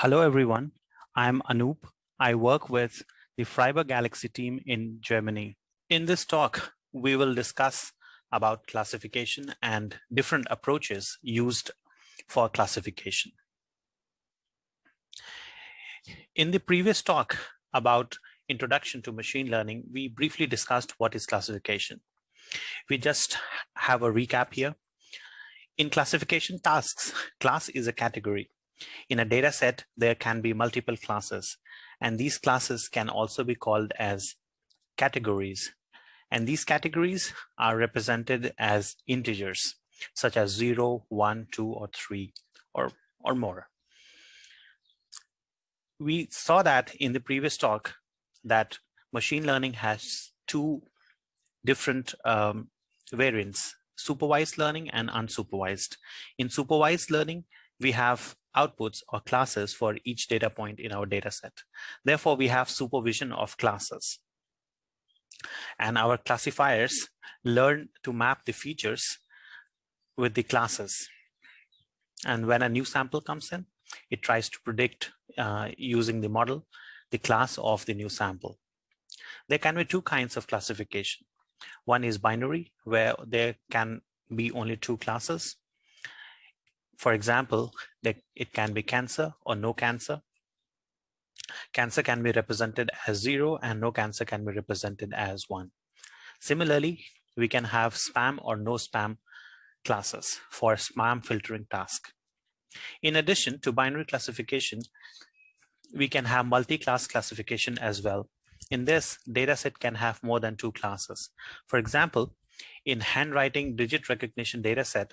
Hello, everyone. I'm Anoop. I work with the Freiburg Galaxy team in Germany. In this talk, we will discuss about classification and different approaches used for classification. In the previous talk about introduction to machine learning, we briefly discussed what is classification. We just have a recap here. In classification tasks, class is a category in a data set, there can be multiple classes, and these classes can also be called as categories. And these categories are represented as integers, such as 0, 1, 2, or 3, or, or more. We saw that in the previous talk that machine learning has two different um, variants, supervised learning and unsupervised. In supervised learning, we have outputs or classes for each data point in our data set. Therefore, we have supervision of classes. And our classifiers learn to map the features with the classes. And when a new sample comes in, it tries to predict uh, using the model, the class of the new sample. There can be two kinds of classification. One is binary, where there can be only two classes. For example, it can be cancer or no cancer. Cancer can be represented as zero and no cancer can be represented as one. Similarly, we can have spam or no spam classes for spam filtering task. In addition to binary classification, we can have multi-class classification as well. In this, dataset can have more than two classes. For example, in handwriting digit recognition dataset,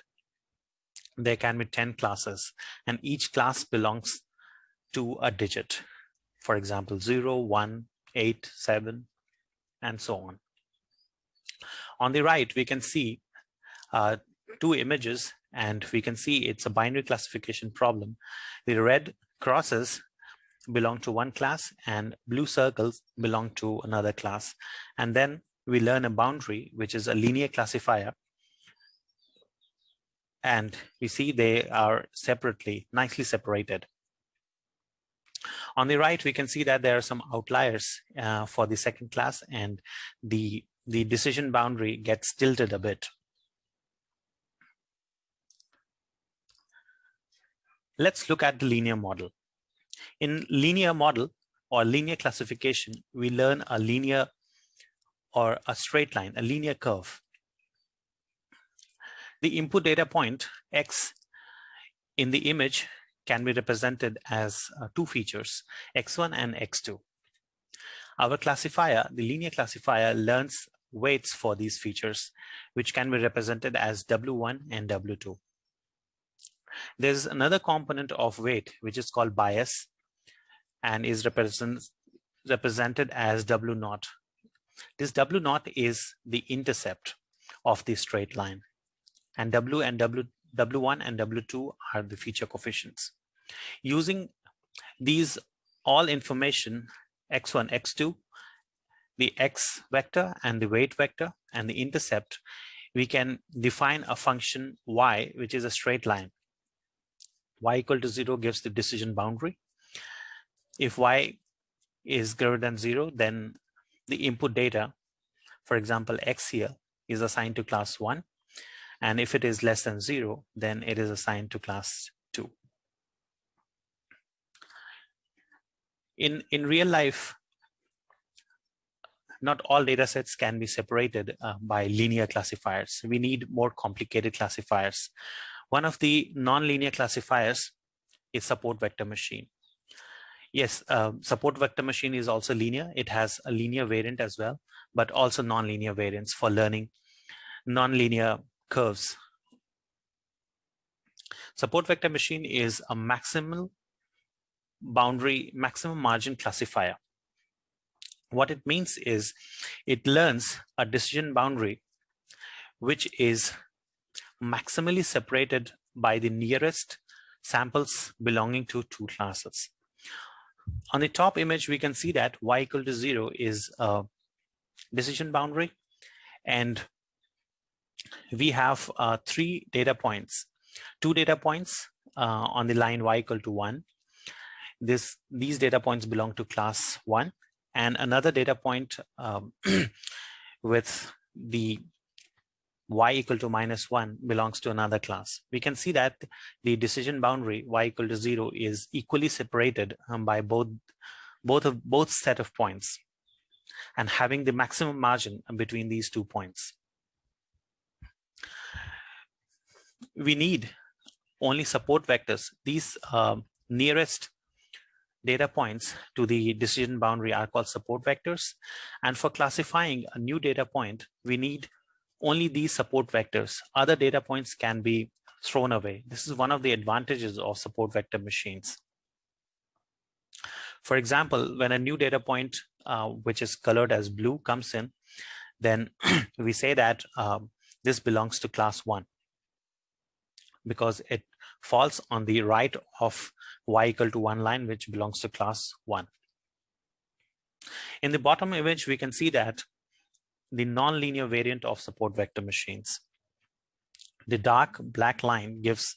there can be 10 classes and each class belongs to a digit. For example, 0, 1, 8, 7, and so on. On the right, we can see uh, two images and we can see it's a binary classification problem. The red crosses belong to one class and blue circles belong to another class. And then we learn a boundary, which is a linear classifier and we see they are separately, nicely separated. On the right, we can see that there are some outliers uh, for the second class and the, the decision boundary gets tilted a bit. Let's look at the linear model. In linear model or linear classification, we learn a linear or a straight line, a linear curve. The input data point X in the image can be represented as uh, two features, X1 and X2. Our classifier, the linear classifier, learns weights for these features, which can be represented as W1 and W2. There's another component of weight, which is called bias, and is represent, represented as W0. This W0 is the intercept of the straight line and W and W, W1 and W2 are the feature coefficients. Using these all information, X1, X2, the X vector and the weight vector and the intercept, we can define a function Y, which is a straight line. Y equal to zero gives the decision boundary. If Y is greater than zero, then the input data, for example, X here is assigned to class one and if it is less than zero, then it is assigned to class two. In, in real life, not all data sets can be separated uh, by linear classifiers. We need more complicated classifiers. One of the non-linear classifiers is support vector machine. Yes, uh, support vector machine is also linear. It has a linear variant as well, but also non-linear variants for learning non-linear curves. Support vector machine is a maximal boundary, maximum margin classifier. What it means is it learns a decision boundary which is maximally separated by the nearest samples belonging to two classes. On the top image, we can see that y equal to zero is a decision boundary and we have uh, three data points, two data points uh, on the line y equal to one. this these data points belong to class one and another data point um, with the y equal to minus one belongs to another class. We can see that the decision boundary y equal to zero is equally separated um, by both both of both set of points and having the maximum margin between these two points. We need only support vectors. These uh, nearest data points to the decision boundary are called support vectors. And for classifying a new data point, we need only these support vectors. Other data points can be thrown away. This is one of the advantages of support vector machines. For example, when a new data point, uh, which is colored as blue, comes in, then we say that um, this belongs to class one because it falls on the right of y equal to one line, which belongs to class one. In the bottom image, we can see that the nonlinear variant of support vector machines. The dark black line gives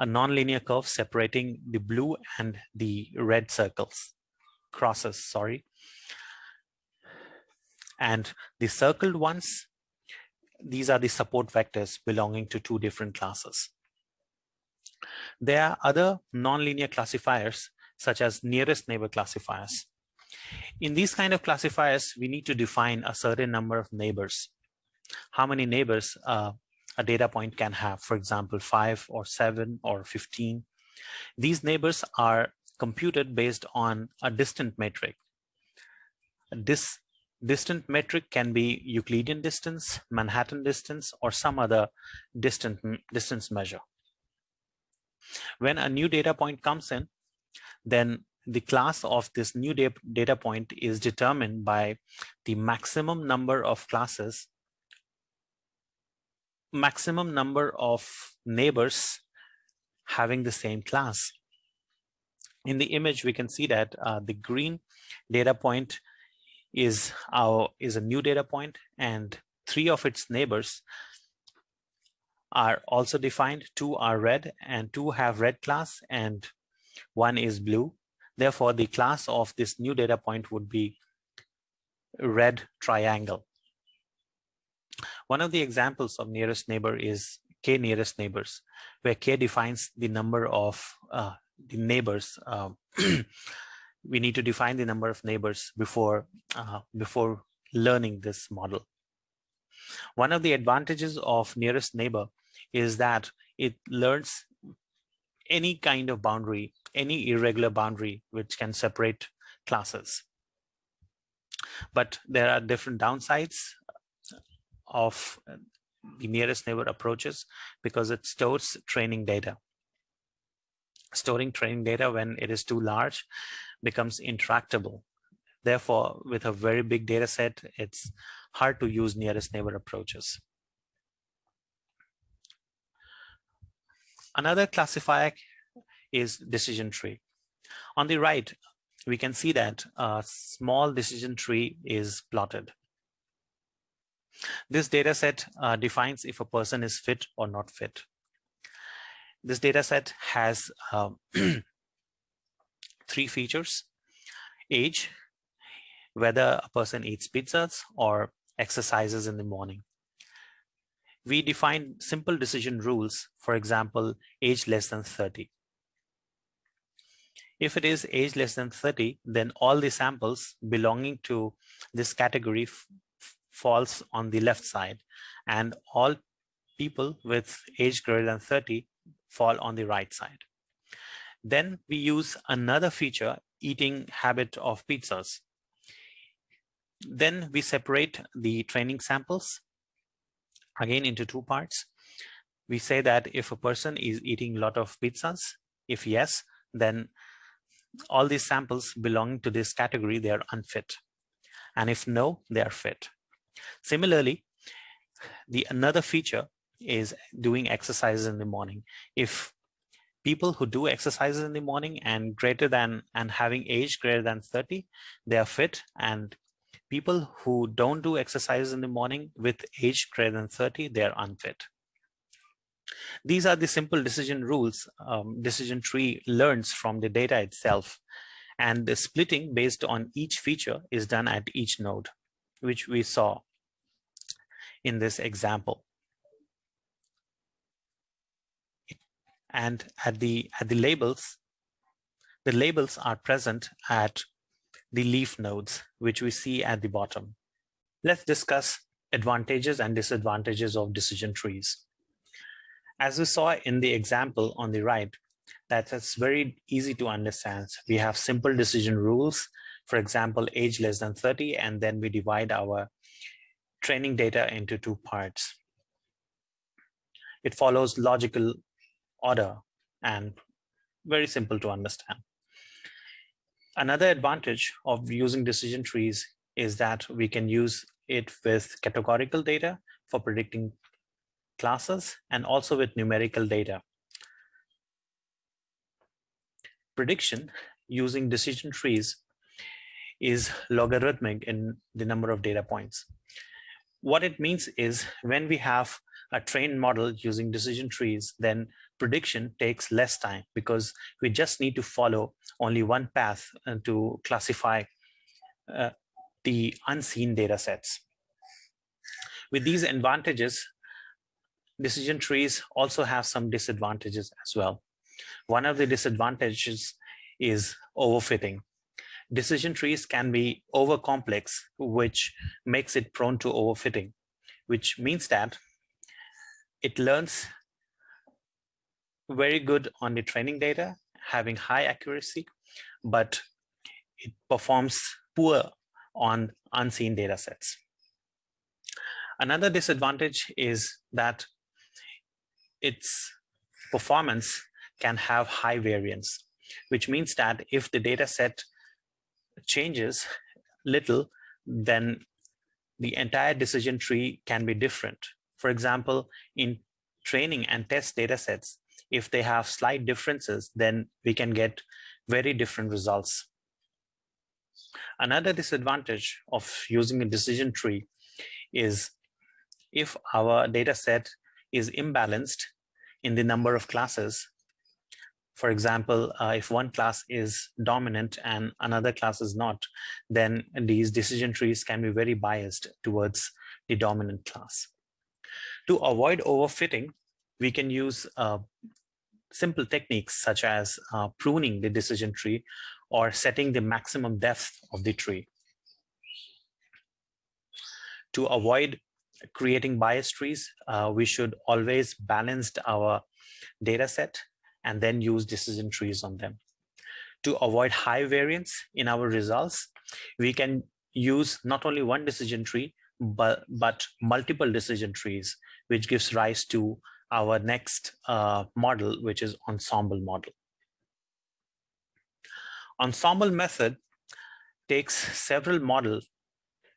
a nonlinear curve separating the blue and the red circles, crosses, sorry. And the circled ones, these are the support vectors belonging to two different classes. There are other nonlinear classifiers such as nearest neighbor classifiers. In these kind of classifiers, we need to define a certain number of neighbors. How many neighbors uh, a data point can have, for example, five or seven or 15. These neighbors are computed based on a distant metric. This distant metric can be Euclidean distance, Manhattan distance, or some other distant distance measure. When a new data point comes in, then the class of this new data point is determined by the maximum number of classes, maximum number of neighbors having the same class. In the image, we can see that uh, the green data point is our is a new data point and three of its neighbors are also defined. Two are red and two have red class and one is blue. Therefore, the class of this new data point would be red triangle. One of the examples of nearest neighbor is k nearest neighbors, where k defines the number of uh, the neighbors. Uh, we need to define the number of neighbors before uh, before learning this model. One of the advantages of nearest neighbor is that it learns any kind of boundary, any irregular boundary which can separate classes. But there are different downsides of the nearest neighbor approaches because it stores training data. Storing training data when it is too large becomes intractable. Therefore, with a very big data set, it's hard to use nearest neighbor approaches. Another classifier is decision tree. On the right, we can see that a small decision tree is plotted. This data set uh, defines if a person is fit or not fit. This data set has uh, three features, age, whether a person eats pizzas or exercises in the morning we define simple decision rules, for example, age less than 30. If it is age less than 30, then all the samples belonging to this category falls on the left side and all people with age greater than 30 fall on the right side. Then we use another feature, eating habit of pizzas. Then we separate the training samples again into two parts. We say that if a person is eating a lot of pizzas, if yes, then all these samples belonging to this category, they are unfit. And if no, they are fit. Similarly, the another feature is doing exercises in the morning. If people who do exercises in the morning and greater than and having age greater than 30, they are fit and people who don't do exercise in the morning with age greater than 30, they're unfit. These are the simple decision rules um, decision tree learns from the data itself. And the splitting based on each feature is done at each node, which we saw in this example. And at the, at the labels, the labels are present at the leaf nodes, which we see at the bottom. Let's discuss advantages and disadvantages of decision trees. As we saw in the example on the right, that is very easy to understand. We have simple decision rules, for example, age less than 30, and then we divide our training data into two parts. It follows logical order and very simple to understand. Another advantage of using decision trees is that we can use it with categorical data for predicting classes and also with numerical data. Prediction using decision trees is logarithmic in the number of data points. What it means is when we have a trained model using decision trees, then prediction takes less time because we just need to follow only one path uh, to classify uh, the unseen data sets. With these advantages, decision trees also have some disadvantages as well. One of the disadvantages is overfitting. Decision trees can be over complex, which makes it prone to overfitting, which means that it learns very good on the training data, having high accuracy, but it performs poor on unseen data sets. Another disadvantage is that its performance can have high variance, which means that if the data set changes little, then the entire decision tree can be different. For example, in training and test data sets, if they have slight differences, then we can get very different results. Another disadvantage of using a decision tree is if our data set is imbalanced in the number of classes. For example, uh, if one class is dominant and another class is not, then these decision trees can be very biased towards the dominant class. To avoid overfitting, we can use uh, simple techniques such as uh, pruning the decision tree or setting the maximum depth of the tree. To avoid creating bias trees, uh, we should always balance our data set and then use decision trees on them. To avoid high variance in our results, we can use not only one decision tree, but, but multiple decision trees, which gives rise to our next uh, model, which is ensemble model. Ensemble method takes several models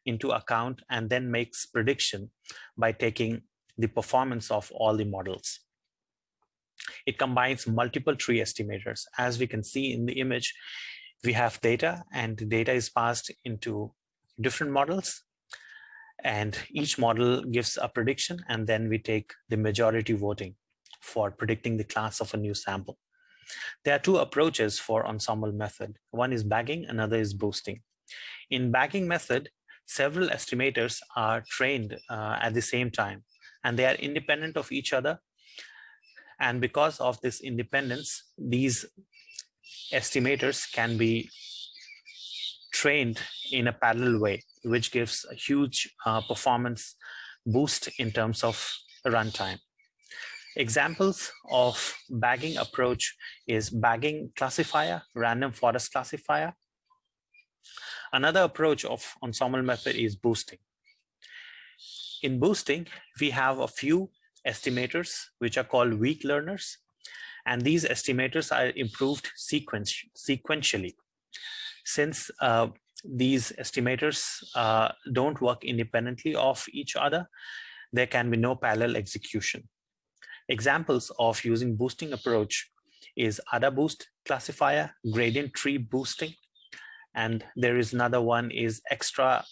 into account and then makes prediction by taking the performance of all the models. It combines multiple tree estimators. As we can see in the image, we have data and the data is passed into different models and each model gives a prediction and then we take the majority voting for predicting the class of a new sample. There are two approaches for ensemble method. One is bagging, another is boosting. In bagging method, several estimators are trained uh, at the same time and they are independent of each other. And because of this independence, these estimators can be trained in a parallel way, which gives a huge uh, performance boost in terms of runtime. Examples of bagging approach is bagging classifier, random forest classifier. Another approach of ensemble method is boosting. In boosting, we have a few estimators, which are called weak learners. And these estimators are improved sequentially. Since uh, these estimators uh, don't work independently of each other, there can be no parallel execution. Examples of using boosting approach is AdaBoost classifier, gradient tree boosting, and there is another one is extra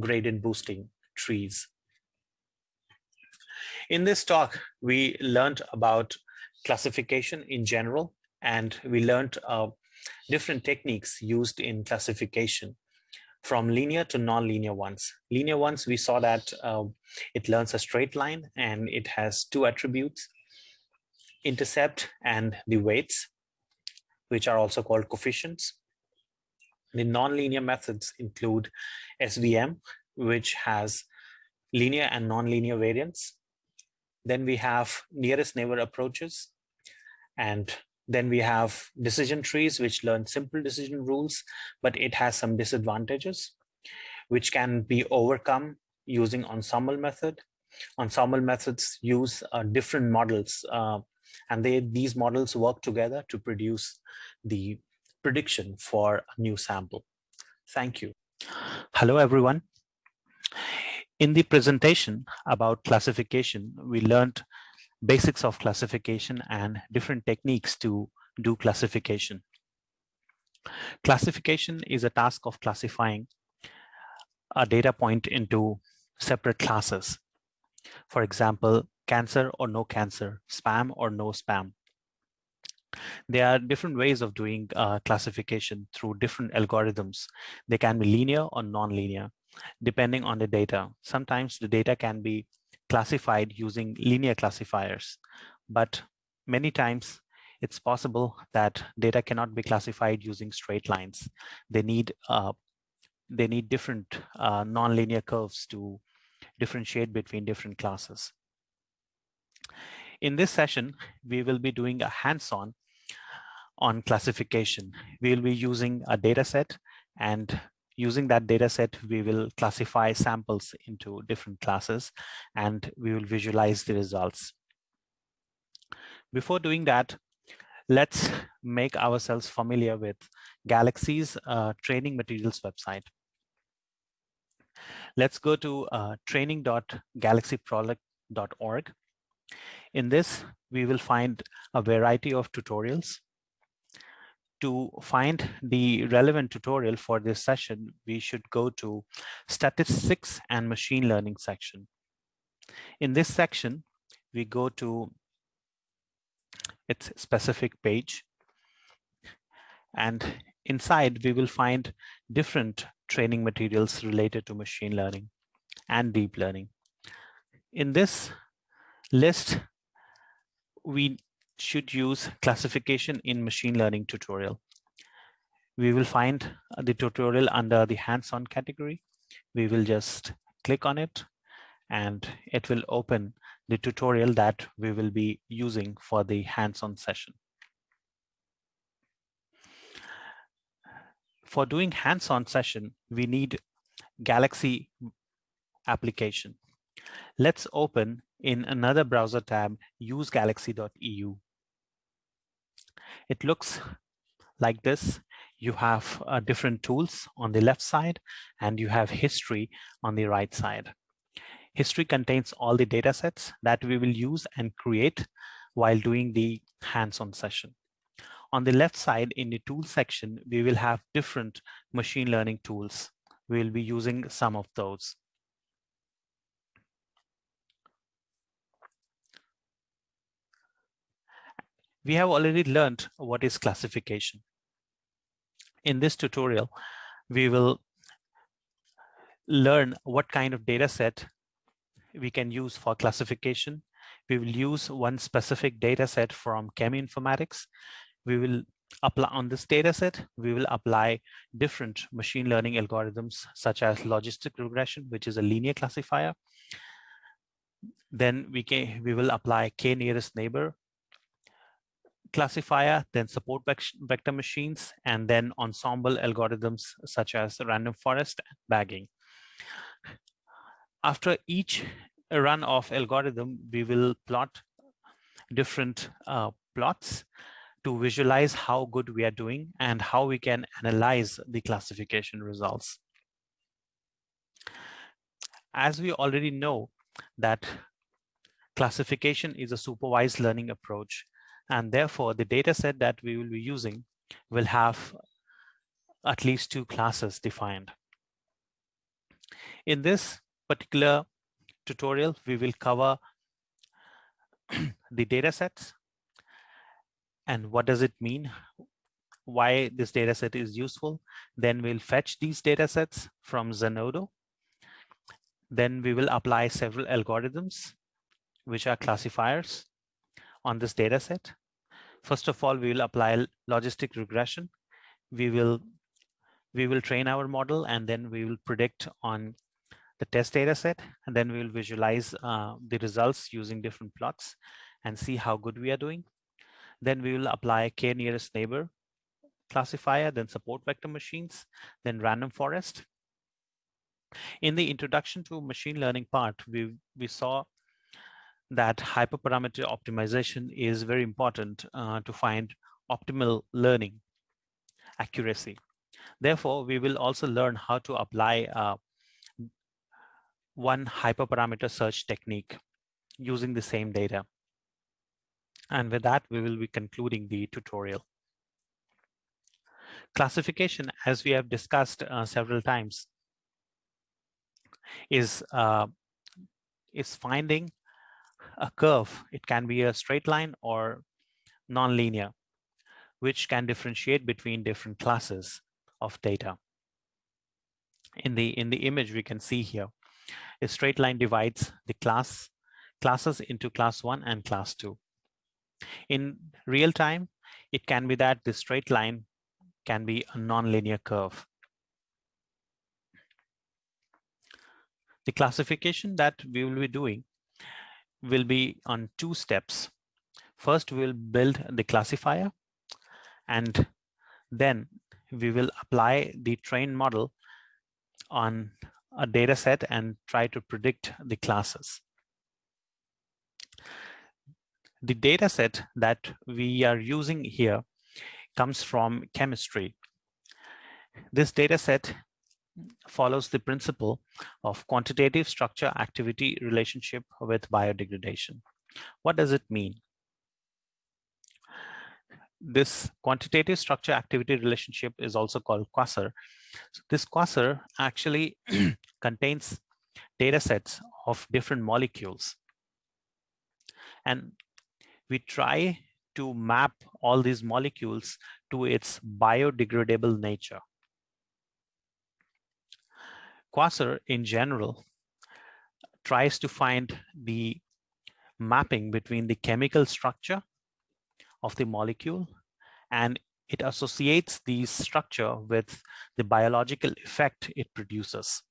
gradient boosting trees. In this talk, we learned about classification in general, and we learned uh, different techniques used in classification from linear to non-linear ones. Linear ones, we saw that uh, it learns a straight line and it has two attributes, intercept and the weights, which are also called coefficients. The non-linear methods include SVM, which has linear and non-linear variants. Then we have nearest neighbor approaches. And then we have decision trees, which learn simple decision rules, but it has some disadvantages, which can be overcome using ensemble method. Ensemble methods use uh, different models, uh, and they, these models work together to produce the prediction for a new sample. Thank you. Hello, everyone. In the presentation about classification, we learned basics of classification and different techniques to do classification. Classification is a task of classifying a data point into separate classes. For example, cancer or no cancer, spam or no spam. There are different ways of doing uh, classification through different algorithms. They can be linear or non-linear depending on the data. Sometimes the data can be classified using linear classifiers, but many times it's possible that data cannot be classified using straight lines. They need uh, they need different uh, nonlinear curves to differentiate between different classes. In this session, we will be doing a hands-on on classification. We will be using a data set and using that data set, we will classify samples into different classes and we will visualize the results. Before doing that, let's make ourselves familiar with Galaxy's uh, training materials website. Let's go to uh, training.galaxyproject.org. In this, we will find a variety of tutorials to find the relevant tutorial for this session, we should go to statistics and machine learning section. In this section, we go to its specific page. And inside, we will find different training materials related to machine learning and deep learning. In this list, we should use classification in machine learning tutorial. We will find the tutorial under the hands-on category. We will just click on it and it will open the tutorial that we will be using for the hands-on session. For doing hands-on session, we need Galaxy application. Let's open in another browser tab, usegalaxy.eu. It looks like this. You have uh, different tools on the left side and you have history on the right side. History contains all the data sets that we will use and create while doing the hands-on session. On the left side in the tool section, we will have different machine learning tools. We will be using some of those. We have already learned what is classification. In this tutorial, we will learn what kind of data set we can use for classification. We will use one specific data set from cheminformatics. We will apply on this data set, we will apply different machine learning algorithms such as logistic regression, which is a linear classifier. Then we can we will apply k nearest neighbor classifier, then support vector machines, and then ensemble algorithms such as random forest bagging. After each run of algorithm, we will plot different uh, plots to visualize how good we are doing and how we can analyze the classification results. As we already know that classification is a supervised learning approach and therefore, the data set that we will be using will have at least two classes defined. In this particular tutorial, we will cover the data sets and what does it mean why this data set is useful. Then we'll fetch these data sets from Zenodo. Then we will apply several algorithms, which are classifiers on this data set. First of all, we will apply logistic regression. We will we will train our model and then we will predict on the test data set and then we will visualize uh, the results using different plots and see how good we are doing. Then we will apply k nearest neighbor classifier, then support vector machines, then random forest. In the introduction to machine learning part, we, we saw that hyperparameter optimization is very important uh, to find optimal learning accuracy. Therefore, we will also learn how to apply uh, one hyperparameter search technique using the same data. And with that, we will be concluding the tutorial. Classification, as we have discussed uh, several times, is, uh, is finding a curve. It can be a straight line or nonlinear, which can differentiate between different classes of data. In the, in the image we can see here, a straight line divides the class classes into class one and class two. In real time, it can be that the straight line can be a nonlinear curve. The classification that we will be doing will be on two steps. First, we'll build the classifier and then we will apply the trained model on a data set and try to predict the classes. The data set that we are using here comes from chemistry. This data set follows the principle of quantitative structure activity relationship with biodegradation. What does it mean? This quantitative structure activity relationship is also called QSAR. So this QSAR actually contains data sets of different molecules. And we try to map all these molecules to its biodegradable nature. QSAR in general tries to find the mapping between the chemical structure of the molecule and it associates the structure with the biological effect it produces.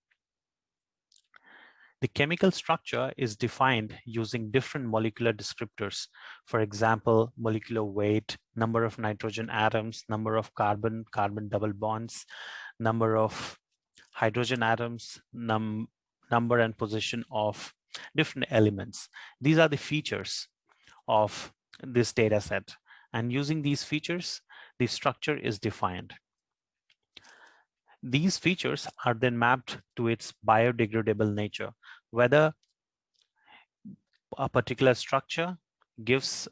The chemical structure is defined using different molecular descriptors. For example, molecular weight, number of nitrogen atoms, number of carbon, carbon double bonds, number of hydrogen atoms, num number and position of different elements. These are the features of this data set. And using these features, the structure is defined. These features are then mapped to its biodegradable nature, whether a particular structure gives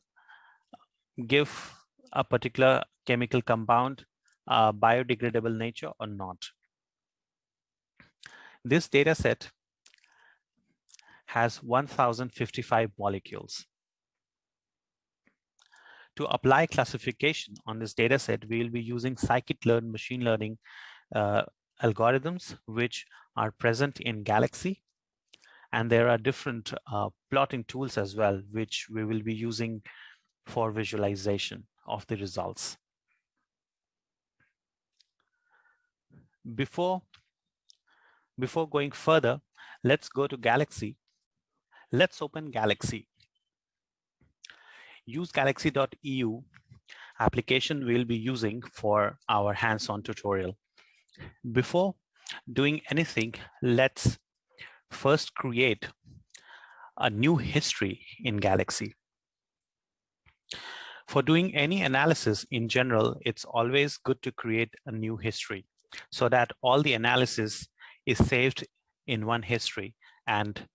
give a particular chemical compound a biodegradable nature or not. This data set has 1055 molecules. To apply classification on this data set, we will be using scikit-learn machine learning uh, algorithms which are present in Galaxy. And there are different uh, plotting tools as well, which we will be using for visualization of the results. Before, before going further, let's go to Galaxy. Let's open Galaxy. Use galaxy.eu application we'll be using for our hands-on tutorial. Before doing anything, let's first create a new history in Galaxy. For doing any analysis in general, it's always good to create a new history so that all the analysis is saved in one history. And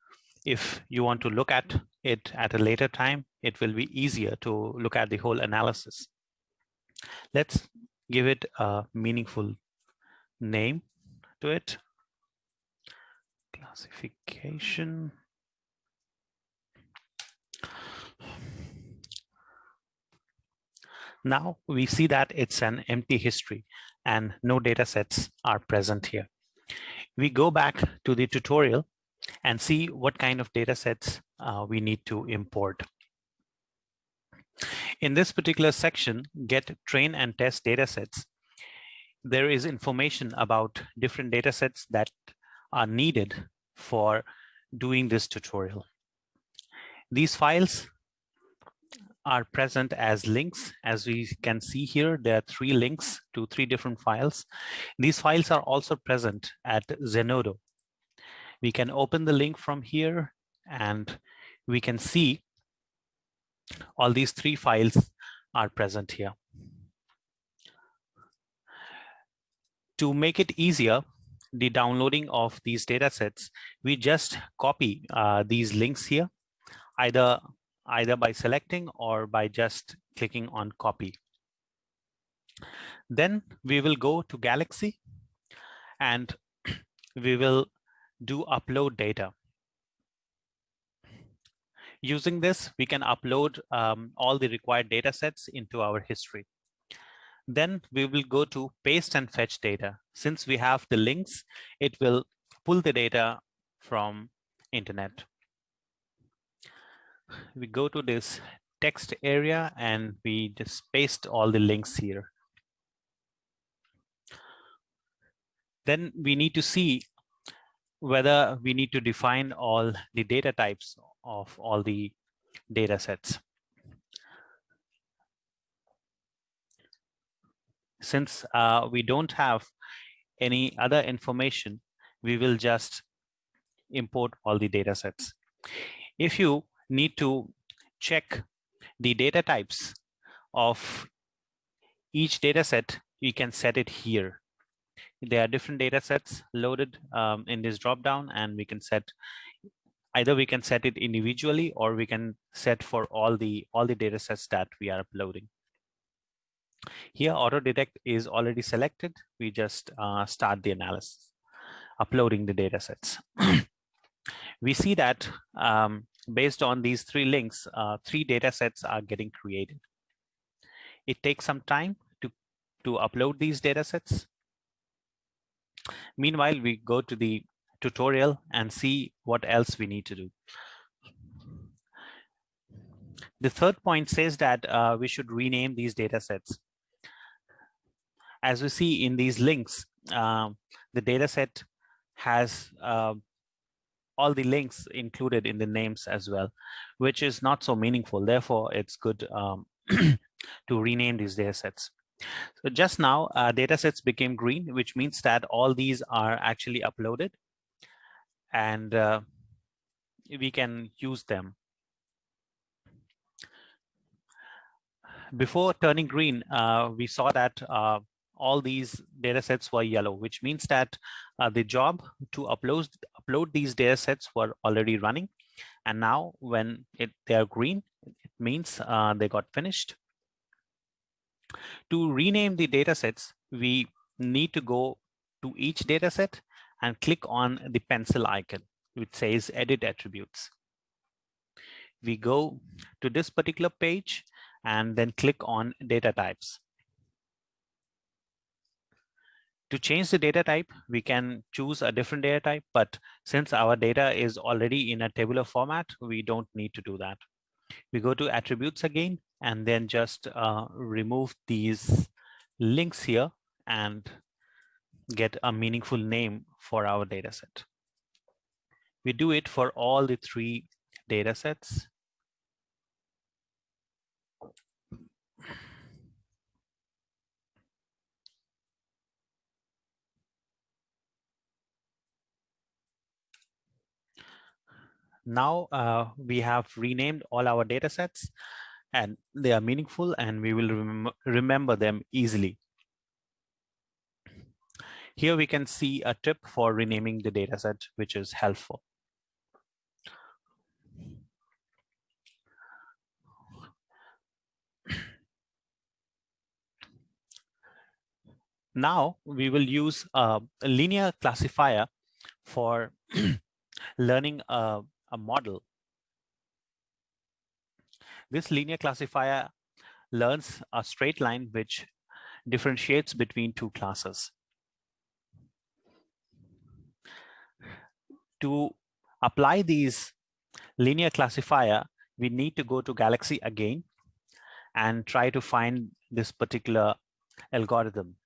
if you want to look at it at a later time, it will be easier to look at the whole analysis. Let's give it a meaningful name to it. Classification. Now we see that it's an empty history and no data sets are present here. We go back to the tutorial and see what kind of data sets uh, we need to import. In this particular section, get train and test data sets, there is information about different data sets that are needed for doing this tutorial. These files are present as links. As we can see here, there are three links to three different files. These files are also present at Zenodo. We can open the link from here and we can see all these three files are present here. To make it easier, the downloading of these data sets, we just copy uh, these links here, either, either by selecting or by just clicking on copy. Then we will go to Galaxy and we will do upload data. Using this, we can upload um, all the required data sets into our history. Then we will go to paste and fetch data. Since we have the links, it will pull the data from internet. We go to this text area and we just paste all the links here. Then we need to see whether we need to define all the data types of all the data sets. since uh, we don't have any other information, we will just import all the data sets. If you need to check the data types of each data set, you can set it here. There are different data sets loaded um, in this dropdown and we can set either we can set it individually or we can set for all the all the data sets that we are uploading. Here, auto detect is already selected. We just uh, start the analysis, uploading the data sets. we see that um, based on these three links, uh, three data sets are getting created. It takes some time to, to upload these data sets. Meanwhile, we go to the tutorial and see what else we need to do. The third point says that uh, we should rename these data sets as we see in these links, um, the data set has uh, all the links included in the names as well, which is not so meaningful. Therefore, it's good um, to rename these data sets. So just now, uh, data sets became green, which means that all these are actually uploaded and uh, we can use them. Before turning green, uh, we saw that uh, all these data sets were yellow, which means that uh, the job to upload, upload these data sets were already running. And now when it, they are green, it means uh, they got finished. To rename the data sets, we need to go to each data set and click on the pencil icon, which says edit attributes. We go to this particular page and then click on data types. To change the data type, we can choose a different data type, but since our data is already in a tabular format, we don't need to do that. We go to attributes again, and then just uh, remove these links here and get a meaningful name for our data set. We do it for all the three data sets. Now uh, we have renamed all our data sets and they are meaningful and we will rem remember them easily. Here we can see a tip for renaming the data set, which is helpful. Now we will use a linear classifier for learning a a model. This linear classifier learns a straight line which differentiates between two classes. To apply these linear classifier, we need to go to Galaxy again and try to find this particular algorithm.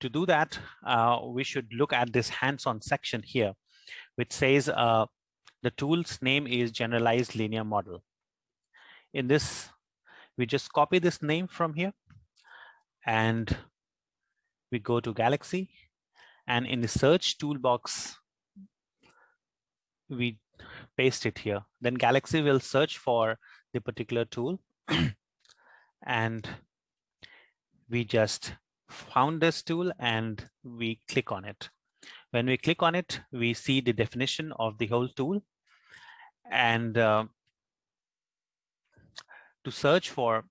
To do that, uh, we should look at this hands-on section here, which says uh, the tool's name is generalized linear model. In this, we just copy this name from here and we go to Galaxy and in the search toolbox, we paste it here. Then Galaxy will search for the particular tool and we just found this tool and we click on it. When we click on it, we see the definition of the whole tool. And uh, to search for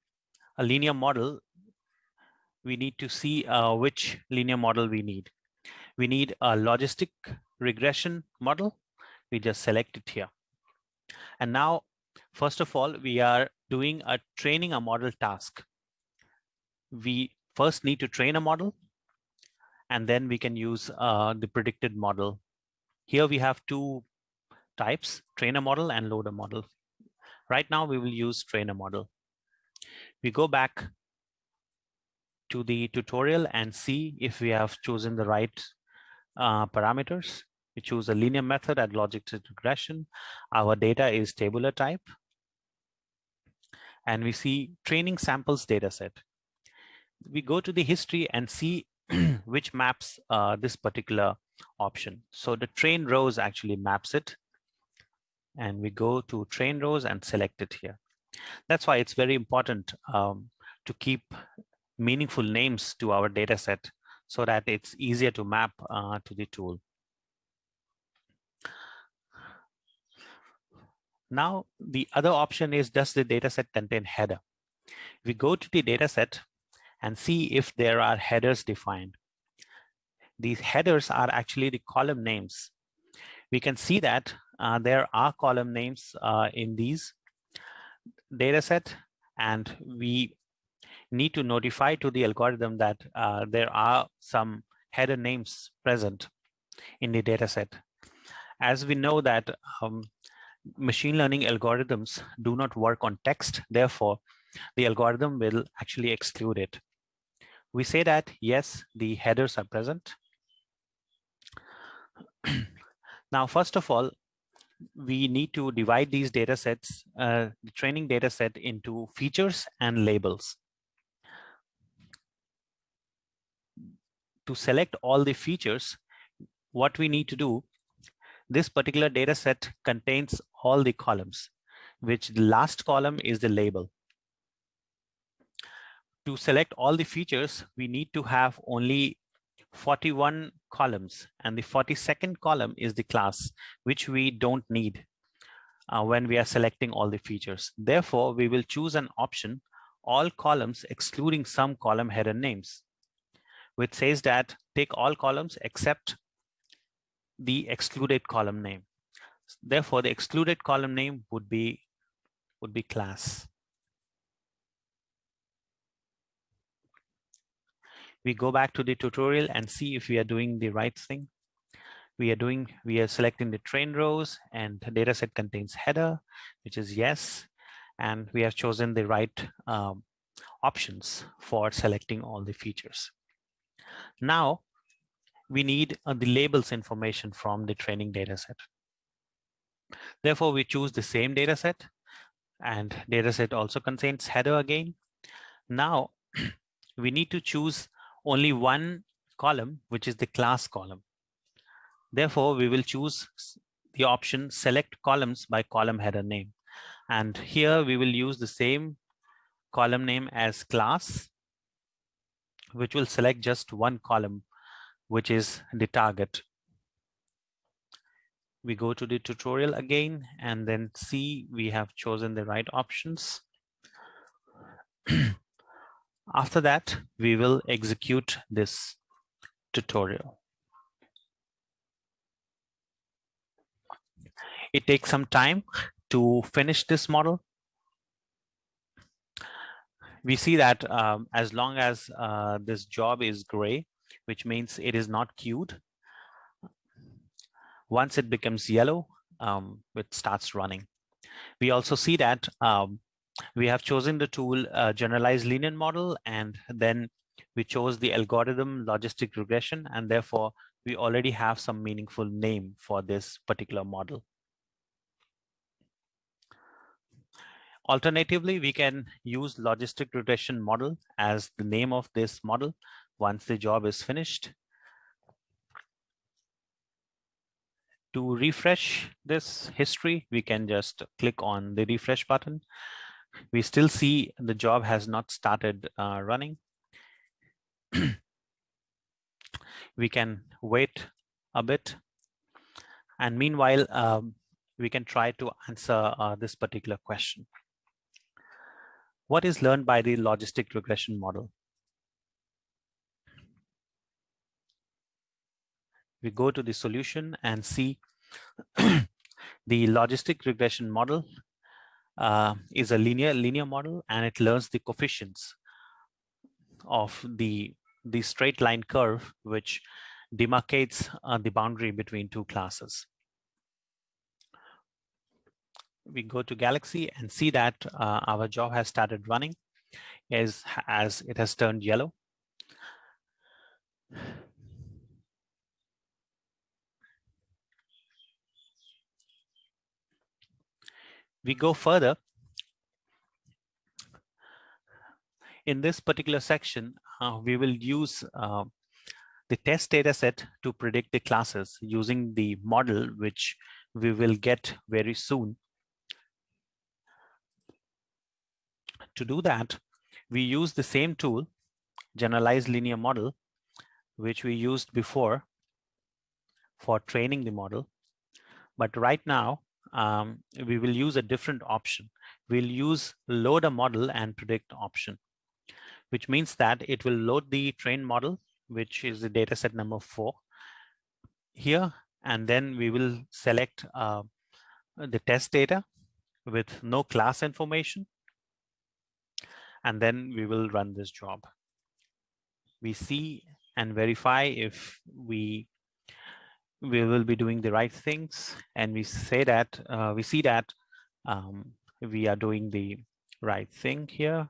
a linear model, we need to see uh, which linear model we need. We need a logistic regression model. We just select it here. And now, first of all, we are doing a training a model task. We first need to train a model, and then we can use uh, the predicted model. Here we have two types, trainer model and loader model. Right now we will use trainer model. We go back to the tutorial and see if we have chosen the right uh, parameters. We choose a linear method at logistic regression. Our data is tabular type. And we see training samples data set we go to the history and see which maps uh, this particular option. So the train rows actually maps it. And we go to train rows and select it here. That's why it's very important um, to keep meaningful names to our data set so that it's easier to map uh, to the tool. Now, the other option is does the dataset contain header? We go to the dataset and see if there are headers defined. These headers are actually the column names. We can see that uh, there are column names uh, in these data set and we need to notify to the algorithm that uh, there are some header names present in the data set. As we know that um, machine learning algorithms do not work on text, therefore, the algorithm will actually exclude it we say that, yes, the headers are present. now, first of all, we need to divide these data sets, uh, the training data set into features and labels. To select all the features, what we need to do, this particular data set contains all the columns, which the last column is the label to select all the features, we need to have only 41 columns and the 42nd column is the class which we don't need uh, when we are selecting all the features. Therefore, we will choose an option all columns excluding some column header names which says that take all columns except the excluded column name. Therefore, the excluded column name would be would be class. We go back to the tutorial and see if we are doing the right thing. We are doing, we are selecting the train rows and the data set contains header, which is yes. And we have chosen the right um, options for selecting all the features. Now, we need uh, the labels information from the training data set. Therefore, we choose the same data set and data set also contains header again. Now, we need to choose only one column, which is the class column. Therefore, we will choose the option select columns by column header name. And here we will use the same column name as class, which will select just one column, which is the target. We go to the tutorial again and then see we have chosen the right options. After that, we will execute this tutorial. It takes some time to finish this model. we see that um, as long as uh, this job is gray, which means it is not queued, once it becomes yellow, um, it starts running. We also see that um, we have chosen the tool uh, generalized linear model, and then we chose the algorithm logistic regression, and therefore we already have some meaningful name for this particular model. Alternatively, we can use logistic regression model as the name of this model once the job is finished. To refresh this history, we can just click on the refresh button. We still see the job has not started uh, running. we can wait a bit. And meanwhile, um, we can try to answer uh, this particular question. What is learned by the logistic regression model? We go to the solution and see the logistic regression model uh, is a linear linear model and it learns the coefficients of the the straight line curve which demarcates uh, the boundary between two classes we go to Galaxy and see that uh, our job has started running is as it has turned yellow. We go further. In this particular section, uh, we will use uh, the test data set to predict the classes using the model which we will get very soon To do that, we use the same tool, generalized linear model, which we used before for training the model. But right now, um, we will use a different option. We'll use load a model and predict option, which means that it will load the train model, which is the data set number four here. And then we will select uh, the test data with no class information and then we will run this job. We see and verify if we we will be doing the right things. And we say that uh, we see that um, we are doing the right thing here.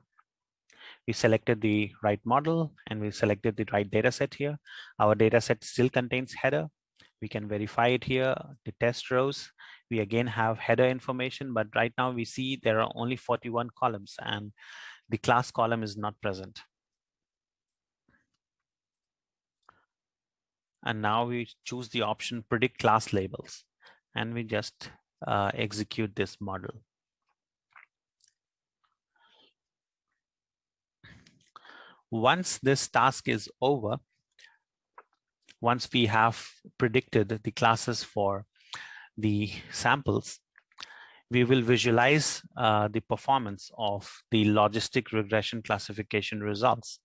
We selected the right model and we selected the right data set here. Our data set still contains header. We can verify it here the test rows. We again have header information but right now we see there are only 41 columns and the class column is not present. And now we choose the option predict class labels and we just uh, execute this model. Once this task is over, once we have predicted the classes for the samples, we will visualize uh, the performance of the logistic regression classification results.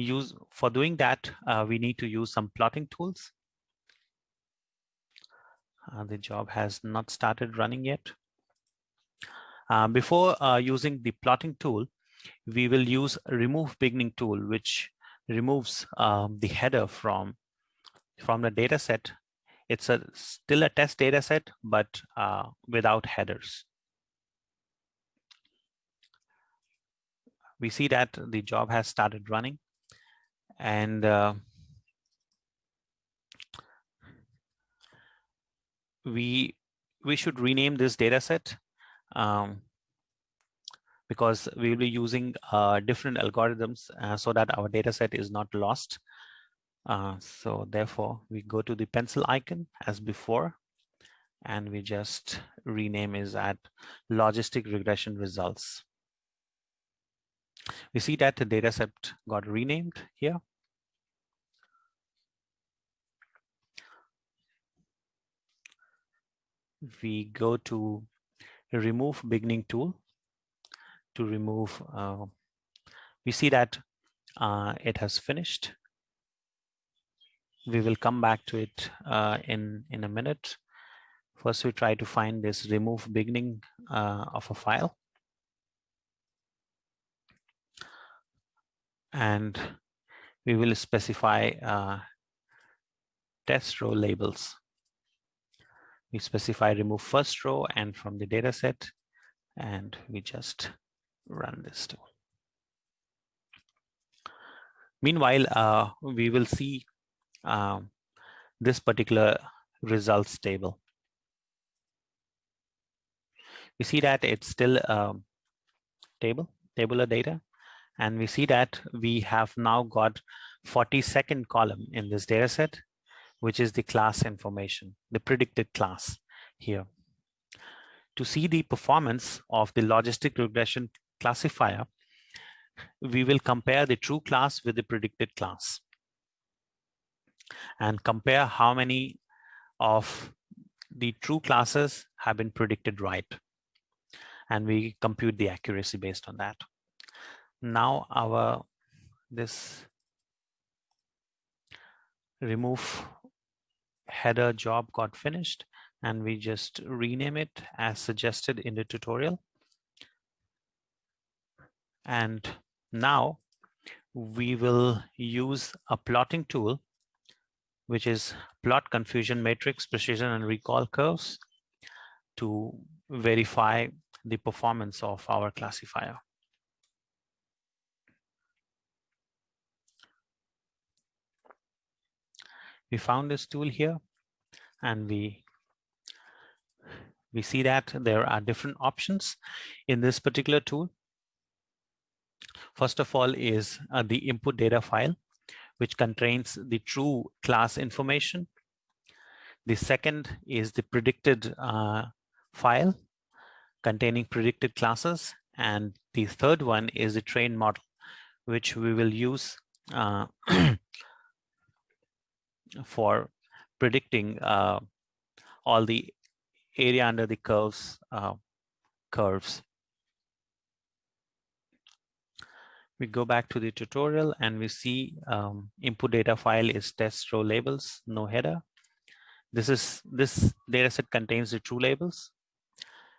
Use For doing that, uh, we need to use some plotting tools. Uh, the job has not started running yet. Uh, before uh, using the plotting tool, we will use remove beginning tool, which removes um, the header from, from the data set it's a still a test data set, but uh, without headers. We see that the job has started running and uh, we we should rename this data set um, because we will be using uh, different algorithms uh, so that our data set is not lost. Uh, so therefore, we go to the pencil icon as before, and we just rename is at logistic regression results. We see that the dataset got renamed here. We go to remove beginning tool to remove, uh, we see that uh, it has finished we will come back to it uh, in, in a minute. First, we try to find this remove beginning uh, of a file. and we will specify uh, test row labels. We specify remove first row and from the data set, and we just run this too. Meanwhile, uh, we will see um, this particular results table. We see that it's still a table, tabular data, and we see that we have now got 42nd column in this data set, which is the class information, the predicted class here. To see the performance of the logistic regression classifier, we will compare the true class with the predicted class and compare how many of the true classes have been predicted right. And we compute the accuracy based on that. Now our this remove header job got finished and we just rename it as suggested in the tutorial. And now we will use a plotting tool which is plot confusion matrix, precision and recall curves to verify the performance of our classifier. We found this tool here and we we see that there are different options in this particular tool. First of all is uh, the input data file which contains the true class information. The second is the predicted uh, file containing predicted classes. And the third one is the trained model, which we will use uh, for predicting uh, all the area under the curves uh, curves. we go back to the tutorial and we see um, input data file is test row labels, no header. This is this data set contains the true labels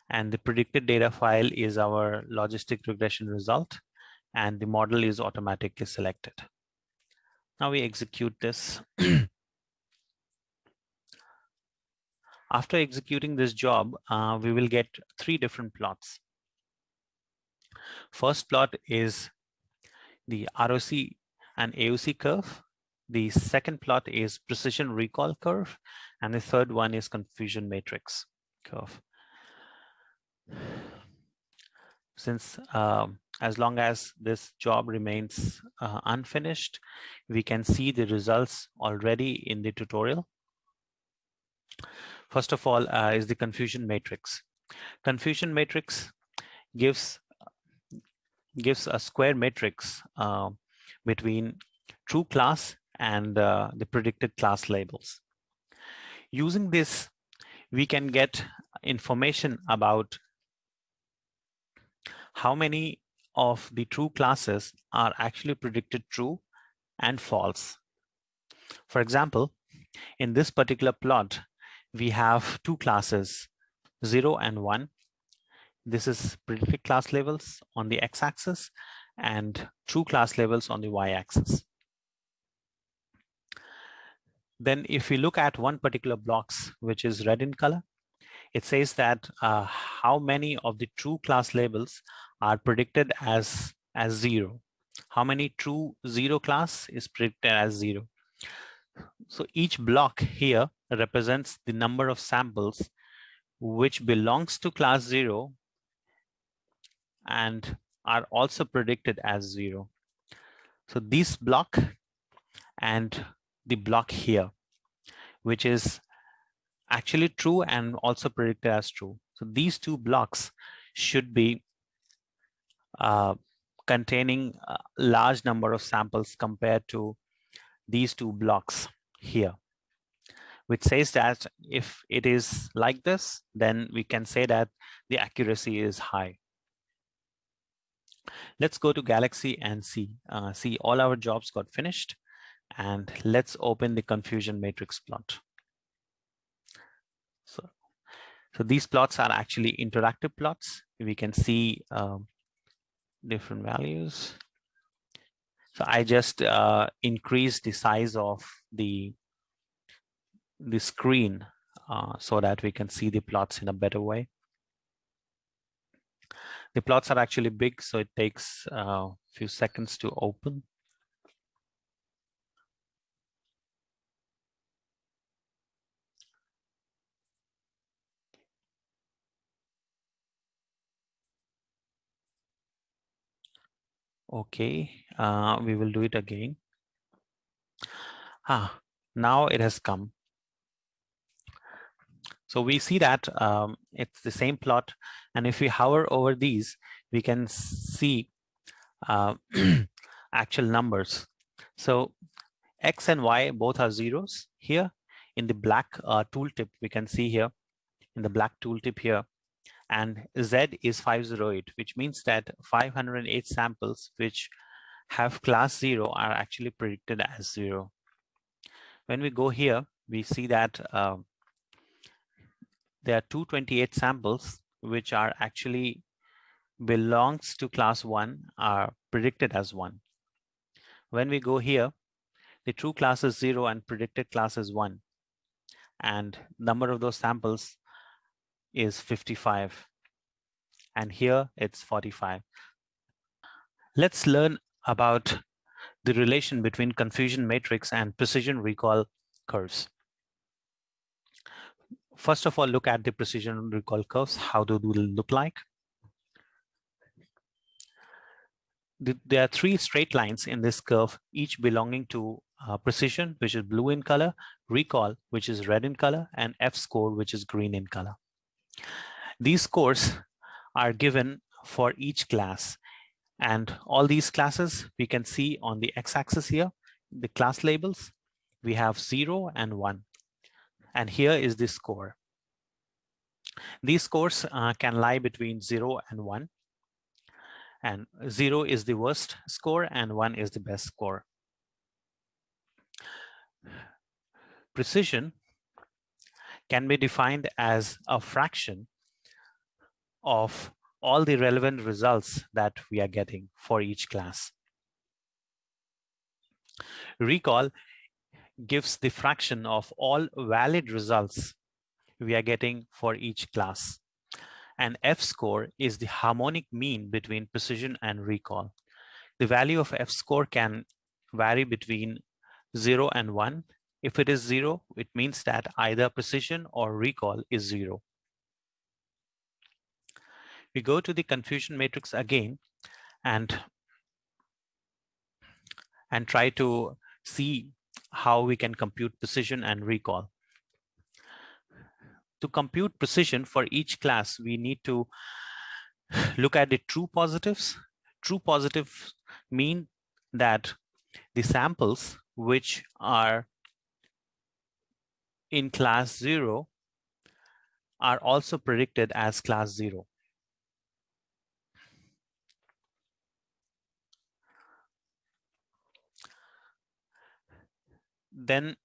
and the predicted data file is our logistic regression result and the model is automatically selected. Now we execute this. After executing this job, uh, we will get three different plots. First plot is the ROC and AUC curve. The second plot is precision recall curve. And the third one is confusion matrix curve. Since um, as long as this job remains uh, unfinished, we can see the results already in the tutorial. First of all uh, is the confusion matrix. Confusion matrix gives gives a square matrix uh, between true class and uh, the predicted class labels. Using this, we can get information about how many of the true classes are actually predicted true and false. For example, in this particular plot, we have two classes, 0 and 1, this is predicted class levels on the x-axis and true class levels on the y-axis. Then if we look at one particular blocks, which is red in color, it says that uh, how many of the true class labels are predicted as, as zero. How many true zero class is predicted as zero. So each block here represents the number of samples which belongs to class zero and are also predicted as zero. So this block and the block here, which is actually true and also predicted as true. So these two blocks should be uh, containing a large number of samples compared to these two blocks here, which says that if it is like this, then we can say that the accuracy is high. Let's go to Galaxy and see. Uh, see all our jobs got finished. And let's open the confusion matrix plot. So, so these plots are actually interactive plots. We can see um, different values. So I just uh, increased the size of the, the screen uh, so that we can see the plots in a better way. The plots are actually big, so it takes a uh, few seconds to open. Okay, uh, we will do it again. Ah, now it has come. So we see that um, it's the same plot. And if we hover over these, we can see uh, actual numbers. So X and Y both are zeros here in the black uh, tooltip. We can see here in the black tooltip here, and Z is 508, which means that 508 samples which have class zero are actually predicted as zero. When we go here, we see that uh, there are 228 samples which are actually belongs to class one are predicted as one. When we go here, the true class is zero and predicted class is one. And number of those samples is 55 and here it's 45. Let's learn about the relation between confusion matrix and precision recall curves. First of all, look at the precision recall curves. How do they look like? There are three straight lines in this curve, each belonging to uh, precision, which is blue in color, recall, which is red in color, and F score, which is green in color. These scores are given for each class. And all these classes we can see on the x-axis here, the class labels, we have zero and one. And here is the score. These scores uh, can lie between zero and one. And zero is the worst score and one is the best score. Precision can be defined as a fraction of all the relevant results that we are getting for each class. Recall gives the fraction of all valid results we are getting for each class. And F-score is the harmonic mean between precision and recall. The value of F-score can vary between 0 and 1 if it is zero, it means that either precision or recall is zero. We go to the confusion matrix again and, and try to see how we can compute precision and recall. To compute precision for each class, we need to look at the true positives. True positives mean that the samples which are in class 0 are also predicted as class 0. Then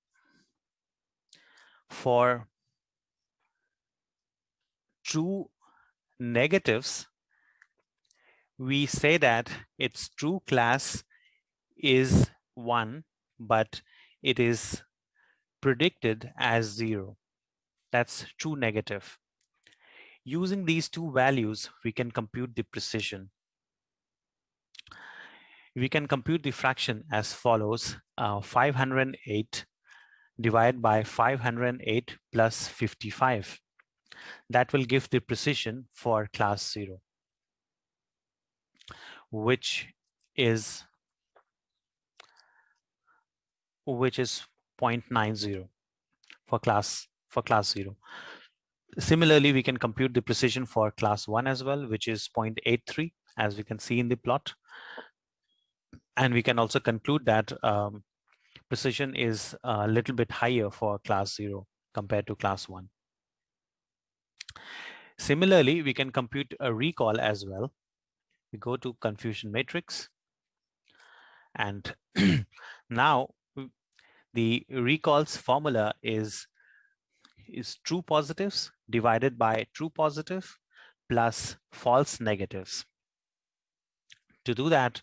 for true negatives, we say that its true class is 1, but it is predicted as zero. That's true negative. Using these two values, we can compute the precision. We can compute the fraction as follows, uh, 508 divided by 508 plus 55. That will give the precision for class zero, which is which is 0.90 for class for class 0. Similarly, we can compute the precision for class 1 as well, which is 0.83, as we can see in the plot. And we can also conclude that um, precision is a little bit higher for class 0 compared to class 1. Similarly, we can compute a recall as well. We go to confusion matrix. And now the recalls formula is, is true positives divided by true positive plus false negatives. To do that,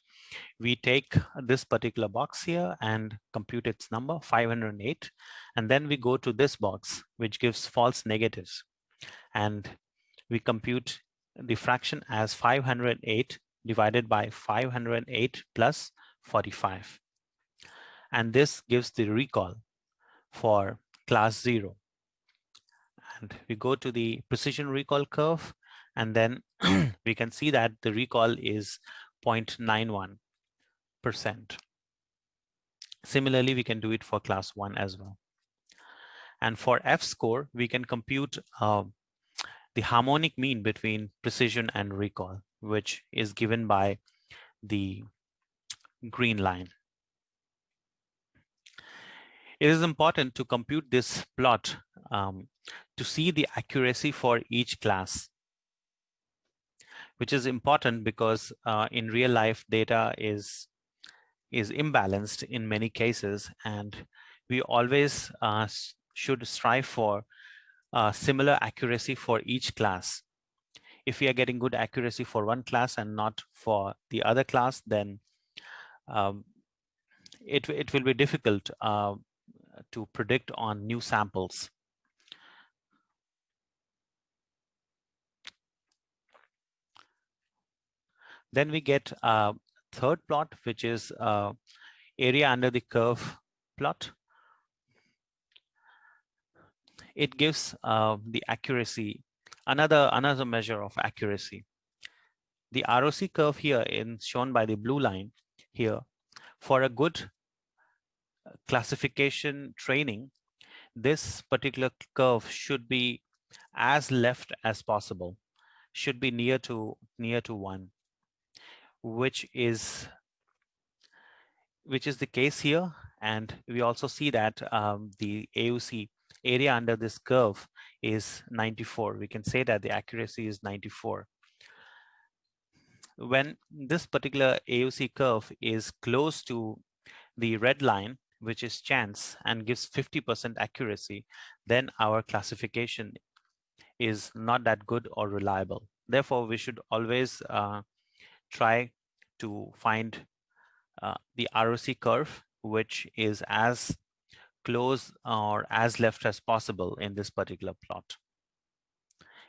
we take this particular box here and compute its number 508 and then we go to this box which gives false negatives. And we compute the fraction as 508 divided by 508 plus 45 and this gives the recall for class 0 and we go to the precision recall curve and then we can see that the recall is 0.91 percent similarly we can do it for class 1 as well. And for f score we can compute uh, the harmonic mean between precision and recall which is given by the green line. It is important to compute this plot um, to see the accuracy for each class, which is important because uh, in real life data is is imbalanced in many cases and we always uh, should strive for uh, similar accuracy for each class. If we are getting good accuracy for one class and not for the other class, then um, it, it will be difficult uh, to predict on new samples. Then we get a third plot, which is uh, area under the curve plot. It gives uh, the accuracy, another, another measure of accuracy. The ROC curve here in shown by the blue line here for a good classification training, this particular curve should be as left as possible, should be near to near to one, which is which is the case here. And we also see that um, the AUC area under this curve is 94. We can say that the accuracy is 94. When this particular AUC curve is close to the red line, which is chance and gives 50% accuracy, then our classification is not that good or reliable. Therefore, we should always uh, try to find uh, the ROC curve, which is as close or as left as possible in this particular plot.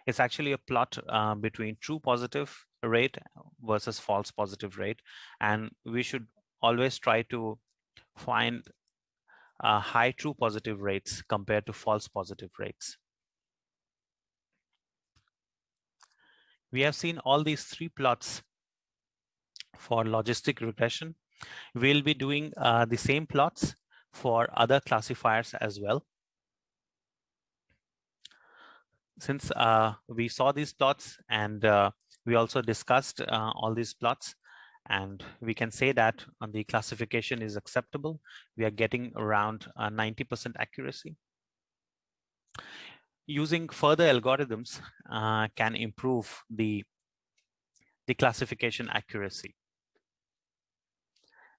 It's actually a plot uh, between true positive rate versus false positive rate. And we should always try to find uh, high true positive rates compared to false positive rates. We have seen all these three plots for logistic regression. We'll be doing uh, the same plots for other classifiers as well. Since uh, we saw these plots and uh, we also discussed uh, all these plots, and we can say that the classification is acceptable. We are getting around 90% uh, accuracy. Using further algorithms uh, can improve the, the classification accuracy.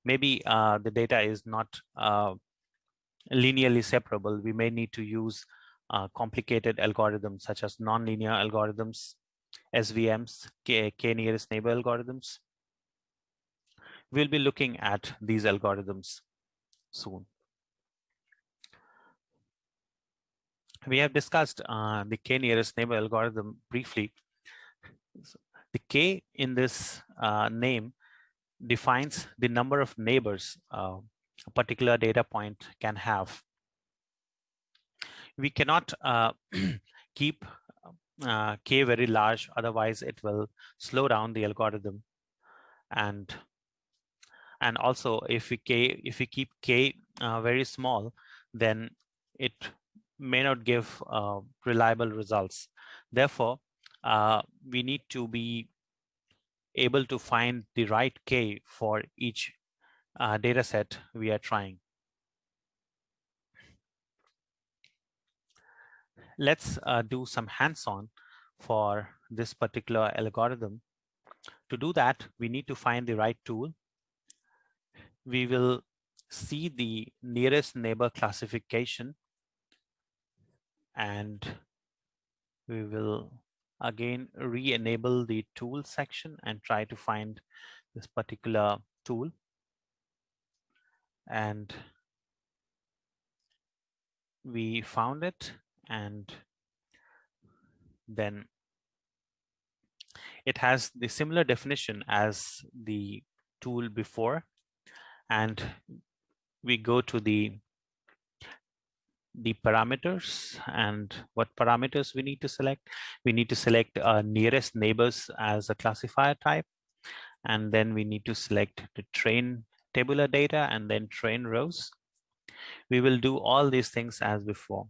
Maybe uh, the data is not uh, linearly separable. We may need to use uh, complicated algorithms such as nonlinear algorithms, SVMs, K, K nearest neighbor algorithms, we'll be looking at these algorithms soon. We have discussed uh, the k nearest neighbor algorithm briefly. The k in this uh, name defines the number of neighbors uh, a particular data point can have. We cannot uh, keep uh, k very large, otherwise it will slow down the algorithm and and also if we k if we keep k uh, very small then it may not give uh, reliable results therefore uh, we need to be able to find the right k for each uh, data set we are trying. Let's uh, do some hands-on for this particular algorithm. To do that we need to find the right tool. We will see the nearest neighbor classification and we will again re-enable the tool section and try to find this particular tool. And we found it and then it has the similar definition as the tool before. And we go to the the parameters and what parameters we need to select. We need to select uh, nearest neighbors as a classifier type. And then we need to select the train tabular data and then train rows. We will do all these things as before.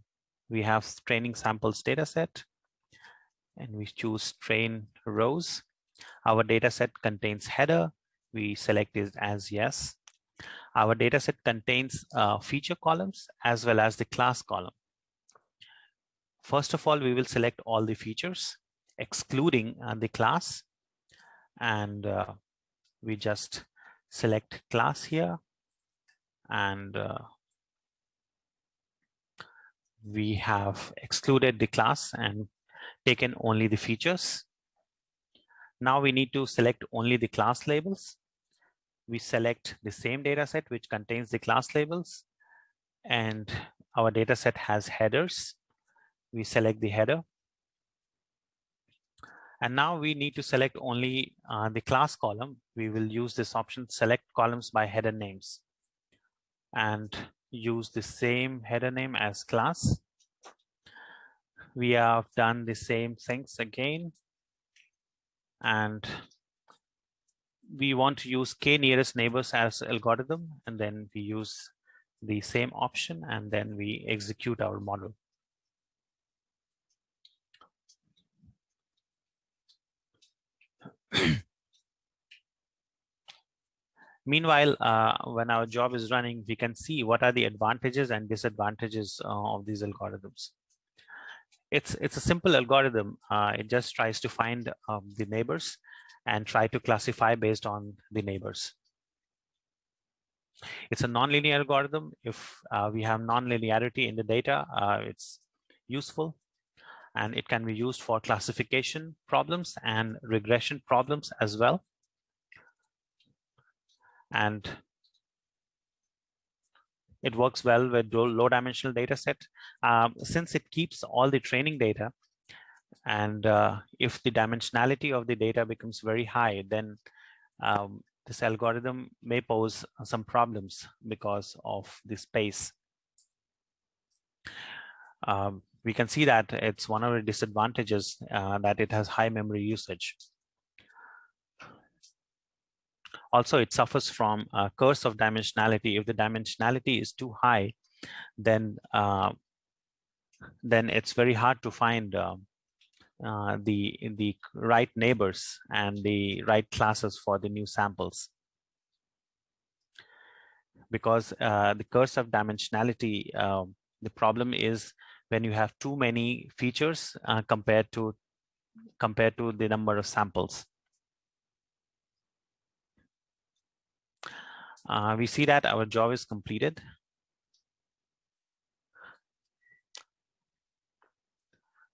We have training samples data set and we choose train rows. Our data set contains header. We select it as yes. Our data set contains uh, feature columns as well as the class column. First of all, we will select all the features, excluding uh, the class. And uh, we just select class here. And uh, we have excluded the class and taken only the features. Now we need to select only the class labels. We select the same data set which contains the class labels and our data set has headers. We select the header. And now we need to select only uh, the class column. We will use this option, select columns by header names and use the same header name as class we have done the same things again and we want to use k nearest neighbors as algorithm and then we use the same option and then we execute our model. Meanwhile, uh, when our job is running, we can see what are the advantages and disadvantages uh, of these algorithms it's it's a simple algorithm. Uh, it just tries to find um, the neighbors and try to classify based on the neighbors. It's a nonlinear algorithm. If uh, we have nonlinearity in the data, uh, it's useful and it can be used for classification problems and regression problems as well. And it works well with low dimensional data set. Um, since it keeps all the training data, and uh, if the dimensionality of the data becomes very high, then um, this algorithm may pose some problems because of the space. Um, we can see that it's one of the disadvantages uh, that it has high memory usage. Also, it suffers from a curse of dimensionality. If the dimensionality is too high, then uh, then it's very hard to find uh, uh, the the right neighbors and the right classes for the new samples. Because uh, the curse of dimensionality, um, the problem is when you have too many features uh, compared to compared to the number of samples. Uh, we see that our job is completed.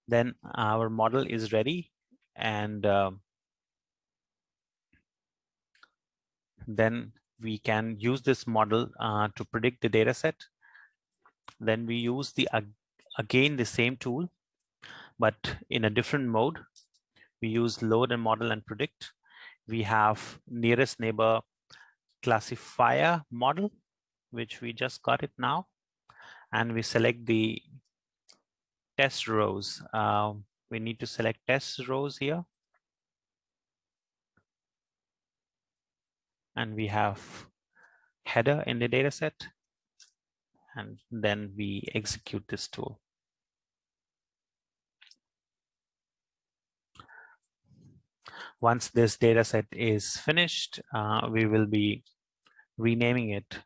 Then our model is ready and uh, then we can use this model uh, to predict the data set. Then we use the again the same tool, but in a different mode. We use load and model and predict. We have nearest neighbor classifier model, which we just got it now. And we select the test rows. Uh, we need to select test rows here. And we have header in the data set. And then we execute this tool. Once this data set is finished, uh, we will be renaming it.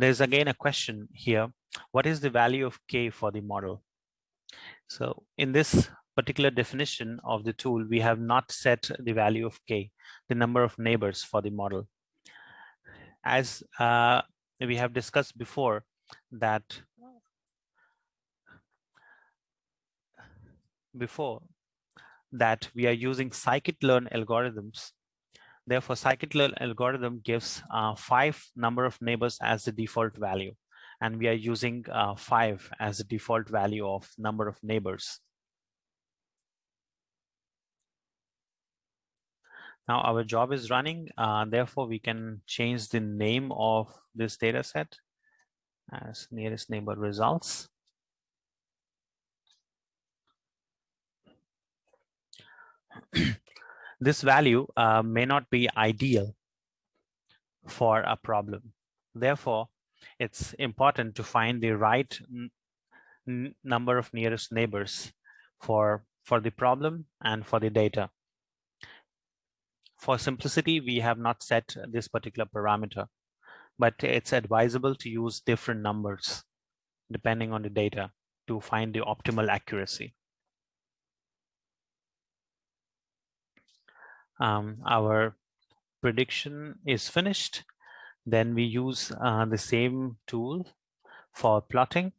There's again a question here. What is the value of K for the model? So in this particular definition of the tool, we have not set the value of K, the number of neighbors for the model. As uh, we have discussed before that before that we are using scikit-learn algorithms. Therefore, scikit-learn algorithm gives uh, five number of neighbors as the default value. And we are using uh, five as the default value of number of neighbors. Now our job is running, uh, therefore we can change the name of this data set as nearest neighbor results. this value uh, may not be ideal for a problem. Therefore, it's important to find the right number of nearest neighbors for, for the problem and for the data. For simplicity, we have not set this particular parameter, but it's advisable to use different numbers depending on the data to find the optimal accuracy. Um, our prediction is finished, then we use uh, the same tool for plotting.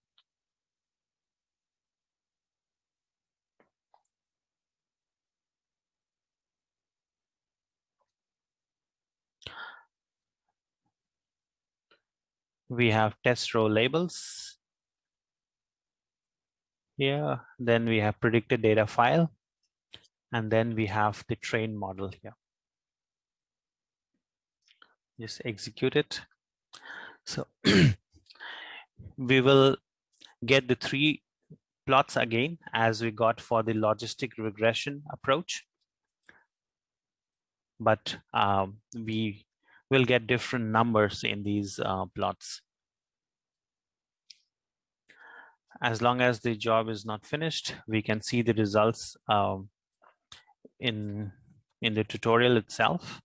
We have test row labels here. Then we have predicted data file. And then we have the train model here. Just execute it. So we will get the three plots again as we got for the logistic regression approach. But um, we will get different numbers in these uh, plots. As long as the job is not finished, we can see the results um, in, in the tutorial itself.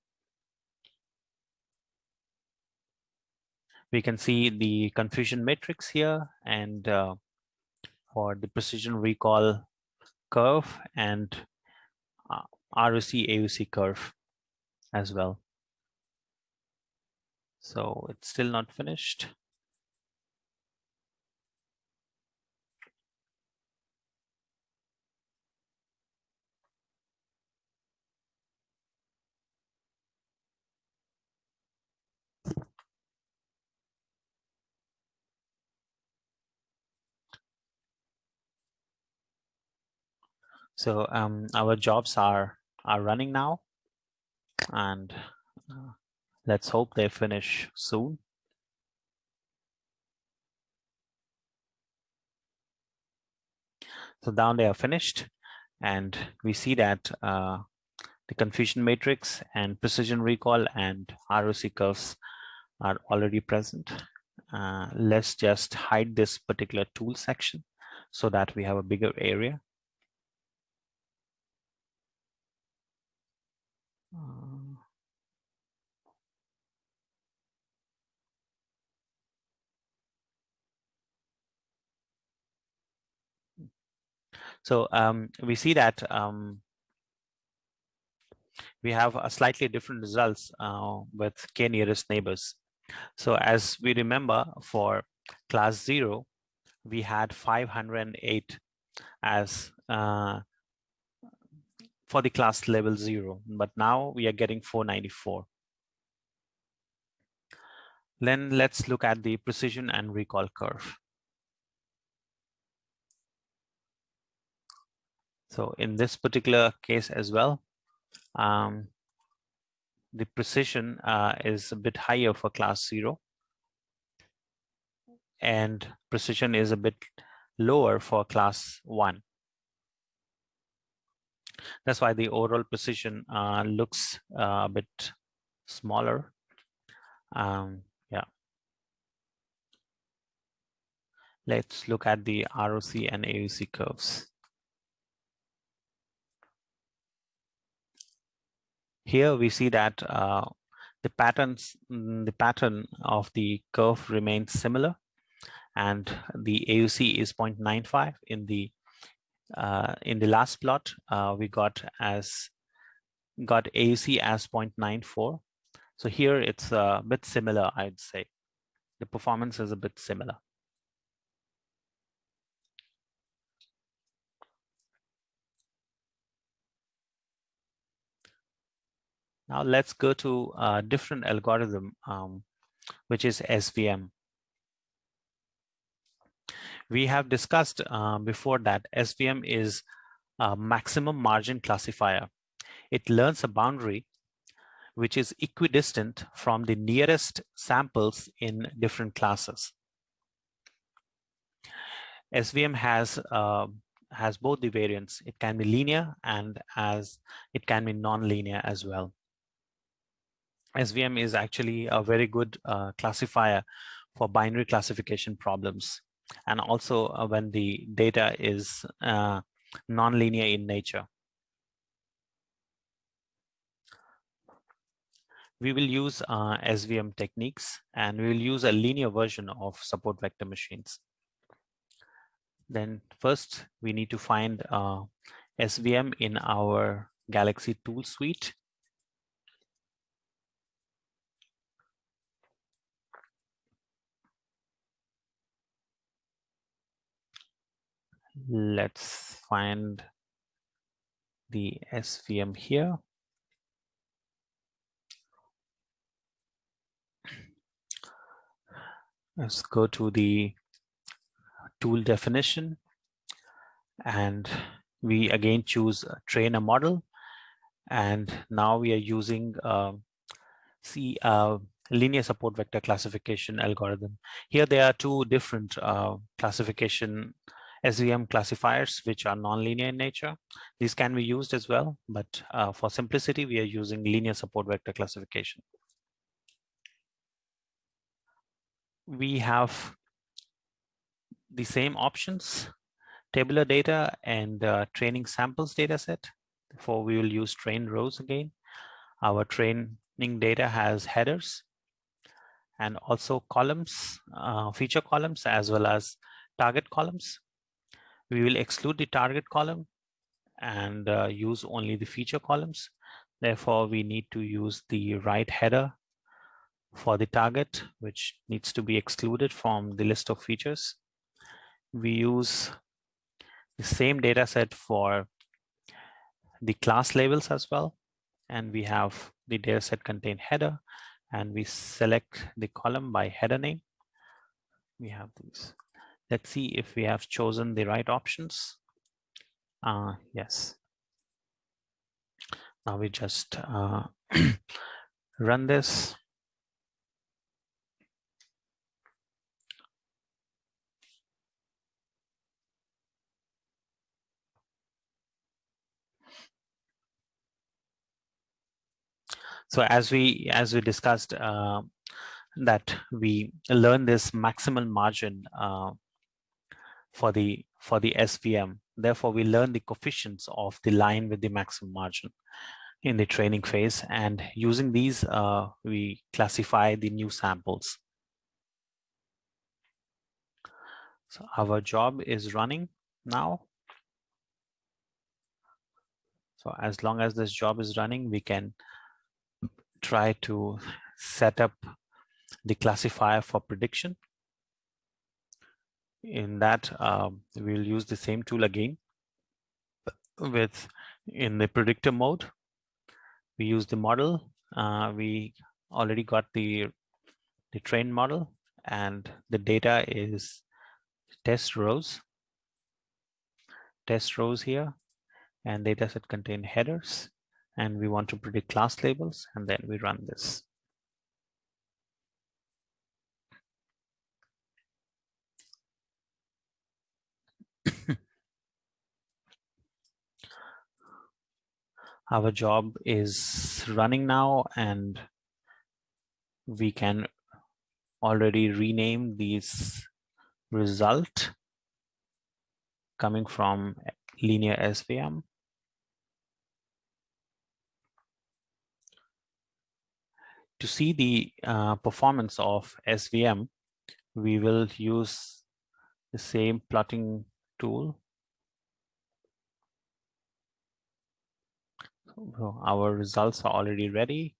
We can see the confusion matrix here and uh, for the precision recall curve and uh, ROC AUC curve as well. So it's still not finished. So um, our jobs are are running now, and uh, let's hope they finish soon. So down they are finished, and we see that uh, the confusion matrix and precision recall and ROC curves are already present. Uh, let's just hide this particular tool section so that we have a bigger area. So um, we see that um, we have a slightly different results uh, with k nearest neighbors. So as we remember for class zero, we had 508 as uh, for the class level zero, but now we are getting 494. Then let's look at the precision and recall curve. So in this particular case as well, um, the precision uh, is a bit higher for class zero and precision is a bit lower for class one. That's why the overall precision uh, looks uh, a bit smaller. Um, yeah. Let's look at the ROC and AUC curves. Here we see that uh, the patterns, mm, the pattern of the curve remains similar, and the AUC is 0.95 in the uh, in the last plot, uh, we got as got AUC as 0.94. So here it's a bit similar, I'd say. The performance is a bit similar. Now let's go to a different algorithm, um, which is SVM. We have discussed uh, before that SVM is a maximum margin classifier. It learns a boundary which is equidistant from the nearest samples in different classes. SVM has uh, has both the variants. It can be linear and as it can be non-linear as well. SVM is actually a very good uh, classifier for binary classification problems and also uh, when the data is uh, non-linear in nature. We will use uh, SVM techniques and we will use a linear version of support vector machines. Then first we need to find uh, SVM in our Galaxy tool suite. Let's find the SVM here. Let's go to the tool definition. And we again choose train a model. And now we are using uh, see uh, linear support vector classification algorithm. Here there are two different uh, classification SVM classifiers which are nonlinear in nature these can be used as well but uh, for simplicity we are using linear support vector classification we have the same options, tabular data and uh, training samples data set. Therefore, we will use train rows again. Our training data has headers and also columns, uh, feature columns, as well as target columns. We will exclude the target column and uh, use only the feature columns. Therefore, we need to use the right header for the target, which needs to be excluded from the list of features we use the same data set for the class labels as well. And we have the data set contain header and we select the column by header name. We have these. Let's see if we have chosen the right options. Uh, yes. Now we just uh, run this. So as we as we discussed uh, that we learn this maximal margin uh, for the for the SVM. Therefore, we learn the coefficients of the line with the maximum margin in the training phase. And using these, uh, we classify the new samples. So our job is running now. So as long as this job is running, we can try to set up the classifier for prediction. In that, um, we'll use the same tool again with in the predictor mode. We use the model. Uh, we already got the the trained model and the data is test rows test rows here and data set contain headers and we want to predict class labels and then we run this. Our job is running now and we can already rename these result coming from linear SVM to see the uh, performance of SVM, we will use the same plotting tool. Our results are already ready.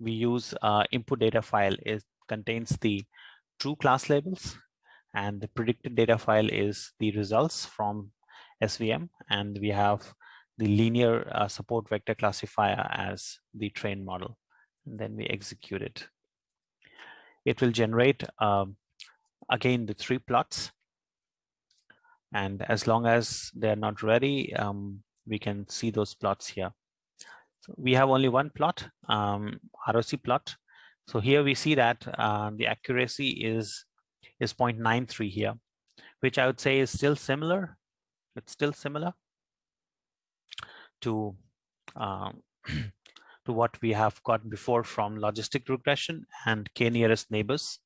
We use uh, input data file. It contains the true class labels and the predicted data file is the results from SVM and we have the linear uh, support vector classifier as the train model. And then we execute it. It will generate, um, again, the three plots. And as long as they're not ready, um, we can see those plots here. So we have only one plot, um, ROC plot. So here we see that uh, the accuracy is, is 0.93 here, which I would say is still similar. It's still similar to um, to what we have got before from logistic regression and k nearest neighbors.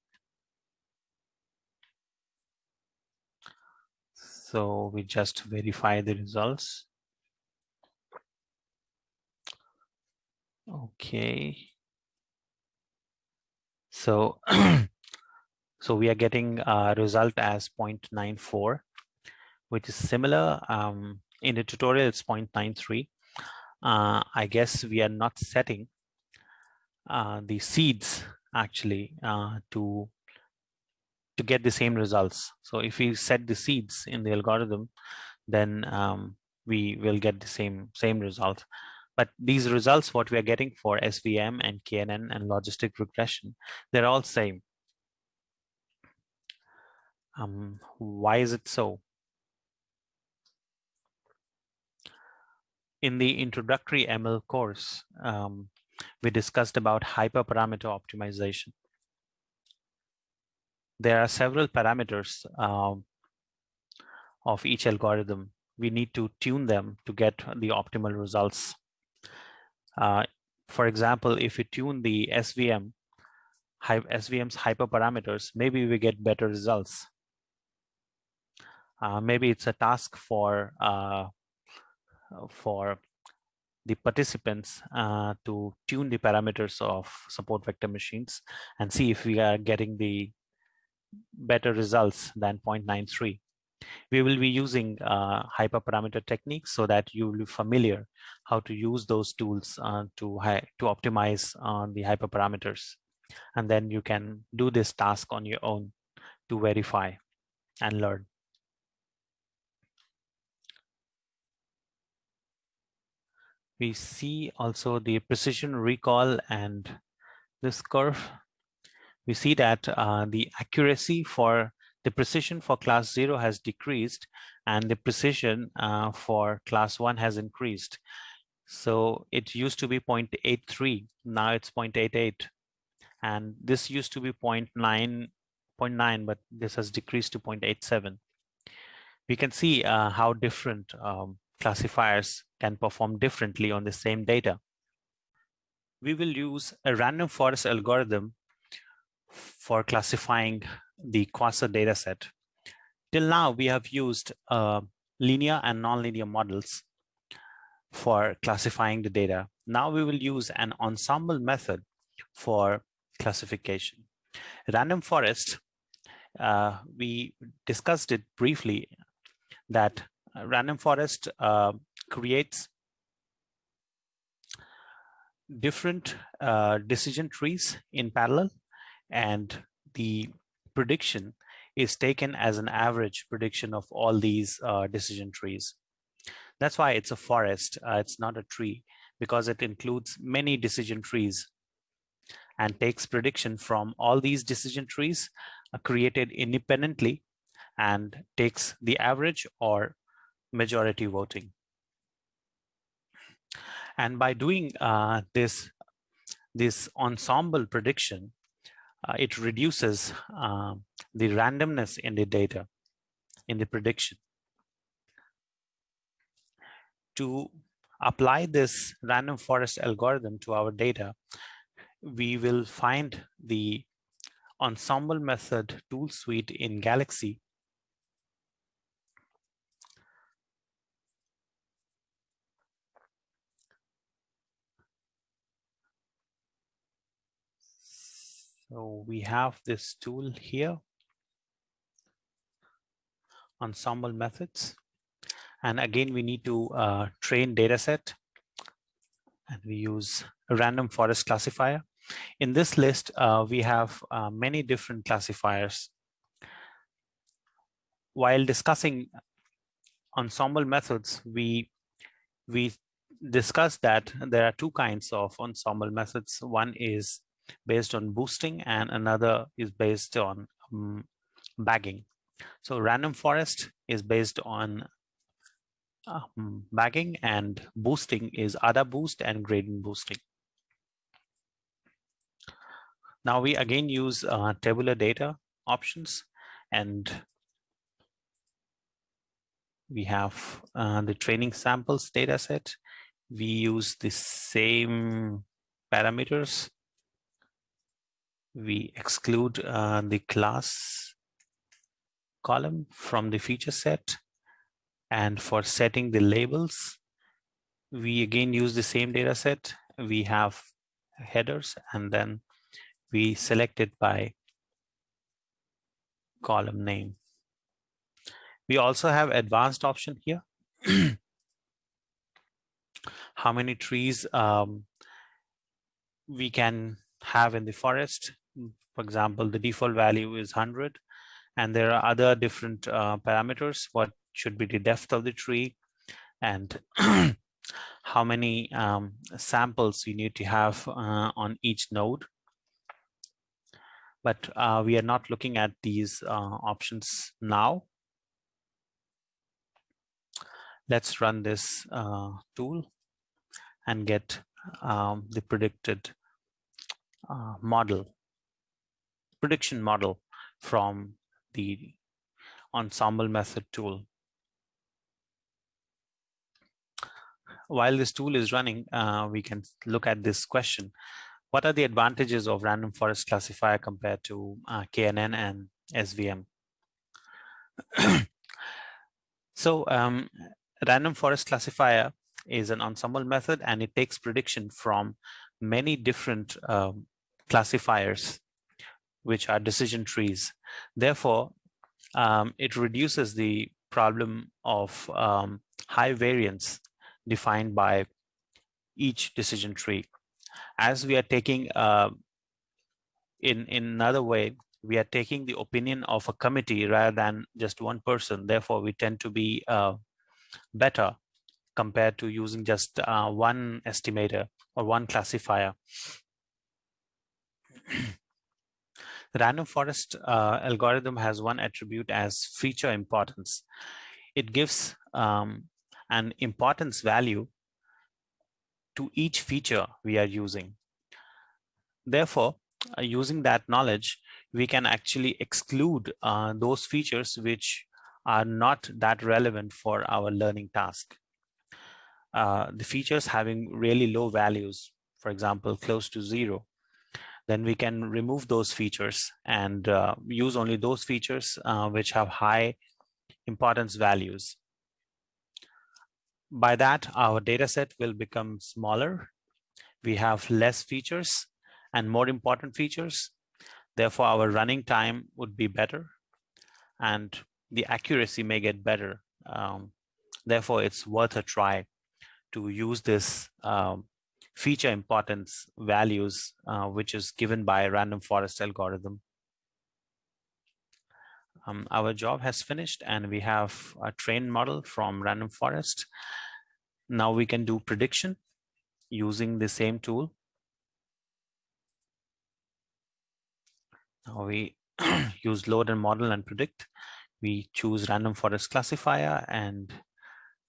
So we just verify the results. Okay. So, so we are getting a result as 0.94, which is similar. Um, in the tutorial, it's 0.93. Uh, I guess we are not setting uh, the seeds actually uh, to to get the same results. So if we set the seeds in the algorithm, then um, we will get the same same result. But these results, what we are getting for SVM and KNN and logistic regression, they're all same. Um, why is it so? In the introductory ML course, um, we discussed about hyperparameter optimization. There are several parameters um, of each algorithm. We need to tune them to get the optimal results. Uh, for example, if we tune the SVM, SVM's hyperparameters, maybe we get better results. Uh, maybe it's a task for uh, for the participants uh, to tune the parameters of support vector machines and see if we are getting the better results than 0.93 we will be using uh, hyperparameter techniques so that you will be familiar how to use those tools uh, to, to optimize uh, the hyperparameters. And then you can do this task on your own to verify and learn. We see also the precision recall and this curve. We see that uh, the accuracy for the precision for class 0 has decreased and the precision uh, for class 1 has increased. So it used to be 0.83, now it's 0.88. And this used to be 0.9, 0.9 but this has decreased to 0.87. We can see uh, how different um, classifiers can perform differently on the same data. We will use a random forest algorithm for classifying the QSAR dataset. Till now, we have used uh, linear and nonlinear models for classifying the data. Now we will use an ensemble method for classification. Random forest, uh, we discussed it briefly that random forest uh, creates different uh, decision trees in parallel and the prediction is taken as an average prediction of all these uh, decision trees. That's why it's a forest, uh, it's not a tree, because it includes many decision trees and takes prediction from all these decision trees uh, created independently and takes the average or majority voting. And by doing uh, this, this ensemble prediction, uh, it reduces uh, the randomness in the data, in the prediction. To apply this random forest algorithm to our data, we will find the ensemble method tool suite in Galaxy So we have this tool here, ensemble methods. And again, we need to uh, train data set and we use a random forest classifier. In this list, uh, we have uh, many different classifiers. While discussing ensemble methods, we we discussed that there are two kinds of ensemble methods. One is based on boosting and another is based on um, bagging. So random forest is based on um, bagging and boosting is AdaBoost and gradient boosting. Now we again use uh, tabular data options and we have uh, the training samples data set. We use the same parameters. We exclude uh, the class column from the feature set. And for setting the labels, we again use the same data set. We have headers and then we select it by column name. We also have advanced option here. How many trees um, we can have in the forest. For example, the default value is 100 and there are other different uh, parameters. What should be the depth of the tree and how many um, samples you need to have uh, on each node but uh, we are not looking at these uh, options now. Let's run this uh, tool and get um, the predicted uh, model, prediction model from the ensemble method tool. While this tool is running, uh, we can look at this question what are the advantages of random forest classifier compared to uh, KNN and SVM? so um, random forest classifier is an ensemble method and it takes prediction from many different um, classifiers which are decision trees. Therefore, um, it reduces the problem of um, high variance defined by each decision tree. As we are taking uh, in in another way we are taking the opinion of a committee rather than just one person. Therefore we tend to be uh, better compared to using just uh, one estimator or one classifier the random forest uh, algorithm has one attribute as feature importance it gives um, an importance value to each feature we are using. Therefore, uh, using that knowledge, we can actually exclude uh, those features which are not that relevant for our learning task. Uh, the features having really low values, for example, close to zero, then we can remove those features and uh, use only those features uh, which have high importance values. By that, our data set will become smaller. We have less features and more important features. Therefore, our running time would be better and the accuracy may get better. Um, therefore, it's worth a try to use this um, feature importance values, uh, which is given by random forest algorithm. Um, our job has finished and we have a trained model from random forest. Now we can do prediction using the same tool. Now we use load and model and predict. We choose random forest classifier and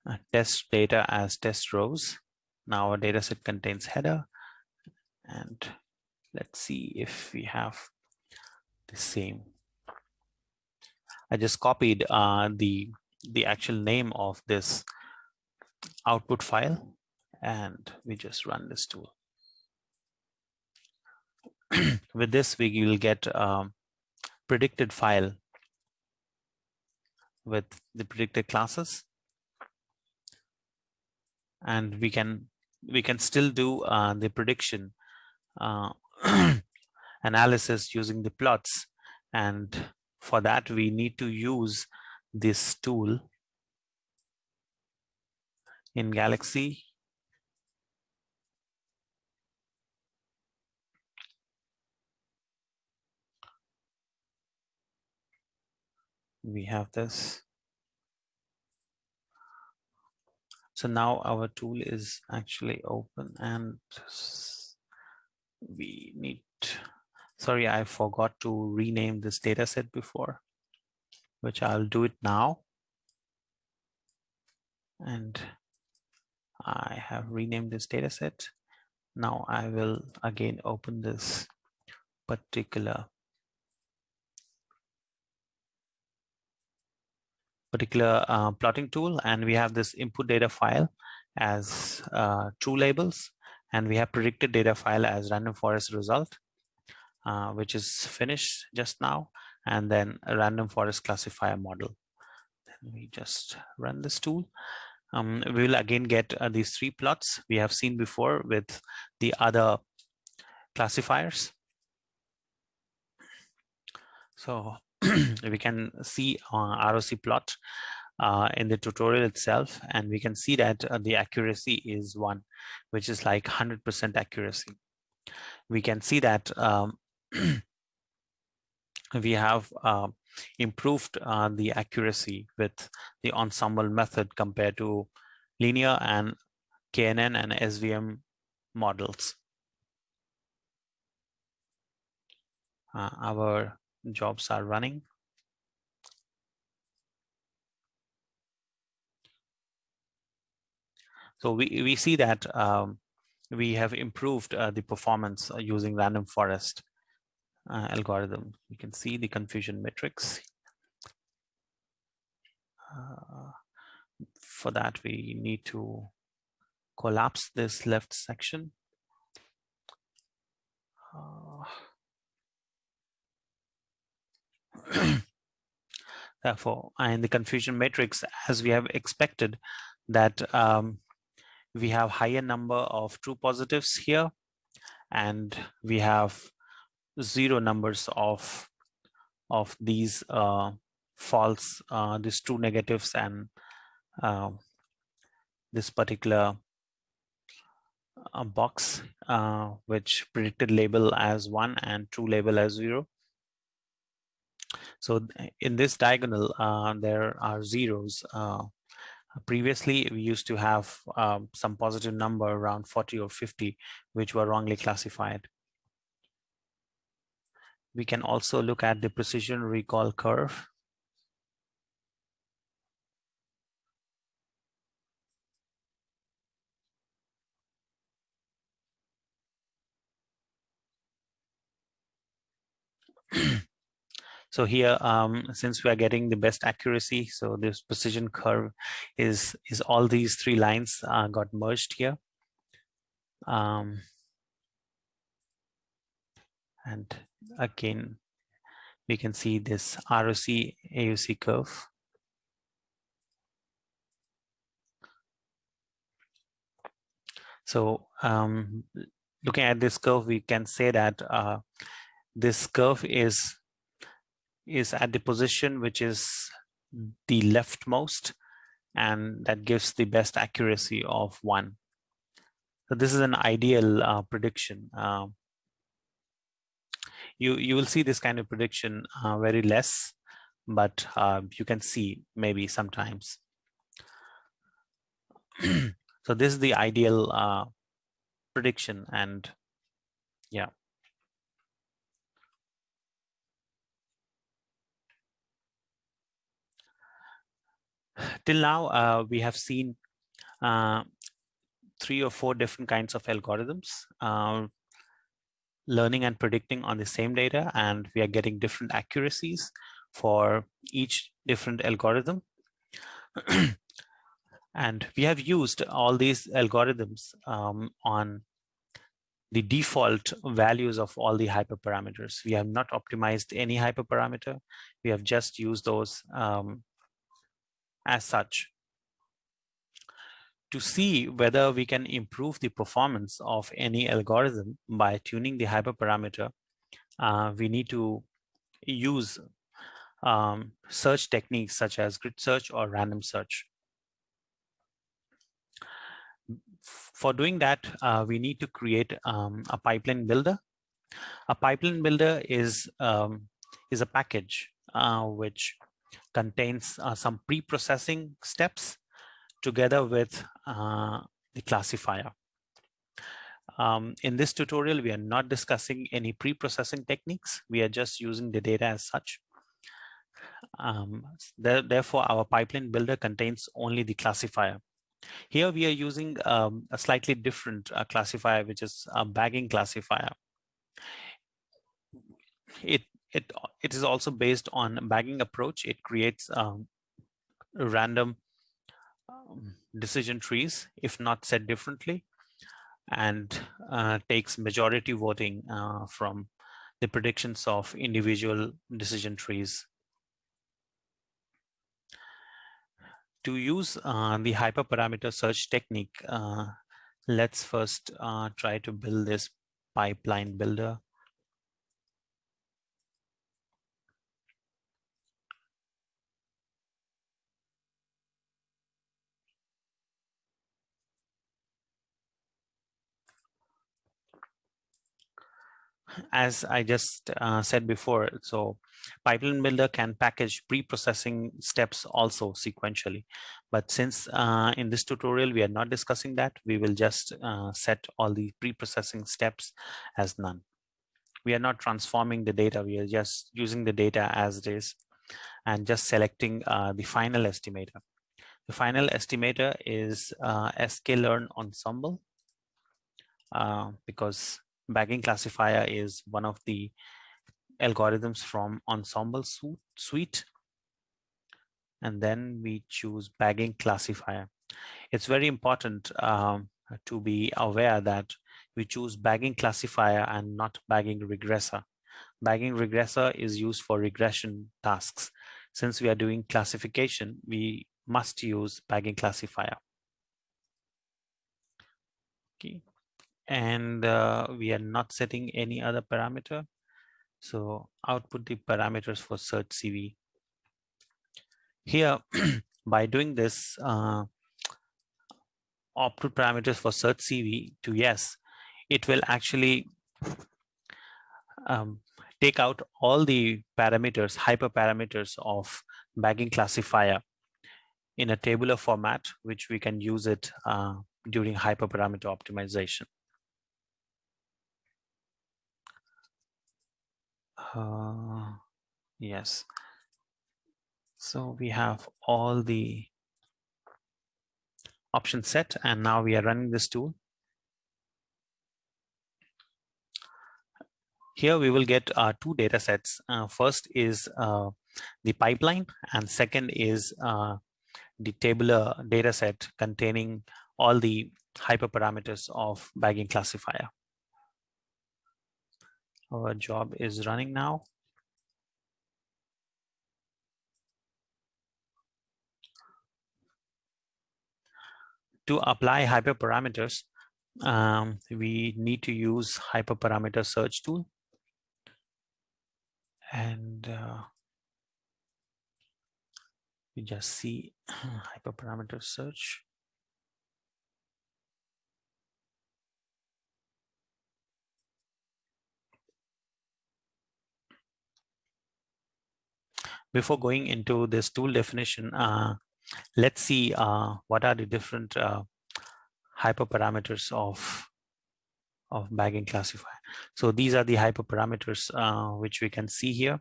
uh, test data as test rows. Now our data set contains header and let's see if we have the same. I just copied uh, the the actual name of this output file and we just run this tool. With this, we will get a predicted file with the predicted classes. And we can we can still do uh, the prediction uh, analysis using the plots. And for that, we need to use this tool in Galaxy. We have this. So now our tool is actually open and we need, sorry, I forgot to rename this data set before, which I'll do it now. And I have renamed this data set. Now I will again open this particular particular uh, plotting tool and we have this input data file as uh, true labels and we have predicted data file as random forest result uh, which is finished just now and then a random forest classifier model. Then we just run this tool. Um, we will again get uh, these three plots we have seen before with the other classifiers. So we can see ROC plot uh, in the tutorial itself, and we can see that uh, the accuracy is one, which is like 100% accuracy. We can see that um, we have uh, improved uh, the accuracy with the ensemble method compared to linear and KNN and SVM models. Uh, our jobs are running. So we, we see that um, we have improved uh, the performance uh, using random forest uh, algorithm. You can see the confusion matrix. Uh, for that, we need to collapse this left section. Uh, Therefore, in the confusion matrix, as we have expected, that um, we have higher number of true positives here, and we have zero numbers of of these uh, false, uh, these true negatives, and uh, this particular uh, box, uh, which predicted label as one and true label as zero. So in this diagonal, uh, there are zeros. Uh, previously, we used to have um, some positive number around 40 or 50, which were wrongly classified. We can also look at the precision recall curve. So here, um, since we are getting the best accuracy, so this precision curve is, is all these three lines uh, got merged here. Um, and again, we can see this ROC AUC curve. So um, looking at this curve, we can say that uh, this curve is is at the position which is the leftmost and that gives the best accuracy of one. So this is an ideal uh, prediction. Uh, you, you will see this kind of prediction uh, very less, but uh, you can see maybe sometimes. so this is the ideal uh, prediction and yeah. Till now uh, we have seen uh, three or four different kinds of algorithms uh, learning and predicting on the same data and we are getting different accuracies for each different algorithm and we have used all these algorithms um, on the default values of all the hyperparameters. We have not optimized any hyperparameter. We have just used those um, as such. To see whether we can improve the performance of any algorithm by tuning the hyperparameter, uh, we need to use um, search techniques such as grid search or random search. For doing that, uh, we need to create um, a pipeline builder. A pipeline builder is, um, is a package uh, which contains uh, some pre-processing steps together with uh, the classifier. Um, in this tutorial, we are not discussing any pre-processing techniques. We are just using the data as such. Um, therefore, our pipeline builder contains only the classifier. Here we are using um, a slightly different uh, classifier, which is a bagging classifier. It it it is also based on bagging approach. It creates um, random um, decision trees, if not said differently, and uh, takes majority voting uh, from the predictions of individual decision trees. To use uh, the hyperparameter search technique, uh, let's first uh, try to build this pipeline builder. As I just uh, said before, so Pipeline Builder can package pre-processing steps also sequentially. But since uh, in this tutorial, we are not discussing that, we will just uh, set all the pre-processing steps as none. We are not transforming the data, we are just using the data as it is and just selecting uh, the final estimator. The final estimator is uh, sklearn ensemble uh, because bagging classifier is one of the algorithms from ensemble suite. And then we choose bagging classifier. It's very important um, to be aware that we choose bagging classifier and not bagging regressor. Bagging regressor is used for regression tasks. Since we are doing classification we must use bagging classifier. Okay and uh, we are not setting any other parameter. So output the parameters for search CV. Here, by doing this, uh, output parameters for search CV to yes, it will actually um, take out all the parameters, hyperparameters of bagging classifier in a tabular format, which we can use it uh, during hyperparameter optimization. Uh, yes. So we have all the options set and now we are running this tool. Here we will get uh, two data sets. Uh, first is uh, the pipeline and second is uh, the tabular data set containing all the hyperparameters of bagging classifier our job is running now. To apply hyperparameters, um, we need to use hyperparameter search tool. And uh, we just see hyperparameter search. Before going into this tool definition, uh, let's see uh, what are the different uh, hyperparameters of of bagging classifier. So these are the hyperparameters uh, which we can see here.